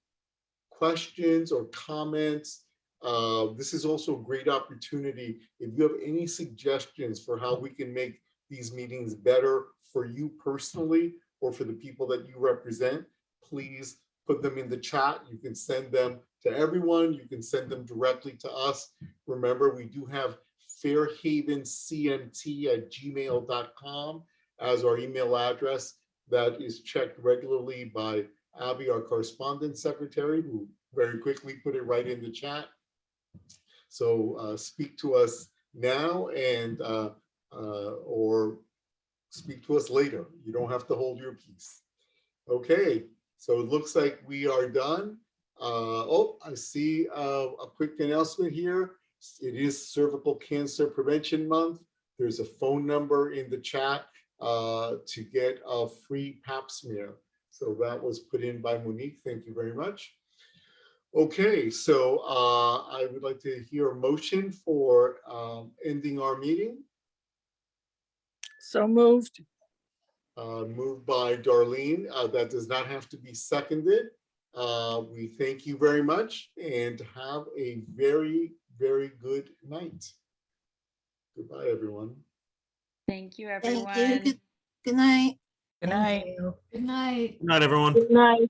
questions or comments? Uh, this is also a great opportunity. If you have any suggestions for how we can make these meetings better for you personally or for the people that you represent, please put them in the chat. You can send them to everyone. You can send them directly to us. Remember, we do have fairhavencmt at gmail.com as our email address that is checked regularly by Abby, our correspondence secretary, who very quickly put it right in the chat. So uh, speak to us now and uh, uh, or speak to us later. You don't have to hold your peace. Okay, so it looks like we are done. Uh, oh, I see uh, a quick announcement here. It is Cervical Cancer Prevention Month. There's a phone number in the chat uh, to get a free pap smear. So that was put in by Monique. Thank you very much. Okay, so uh, I would like to hear a motion for um, ending our meeting. So moved. Uh, moved by Darlene. Uh, that does not have to be seconded. Uh, we thank you very much and have a very, very good night. Goodbye, everyone. Thank you, Thank everyone. you. Good, good night. Good night. Good night. Good night, everyone. Good night.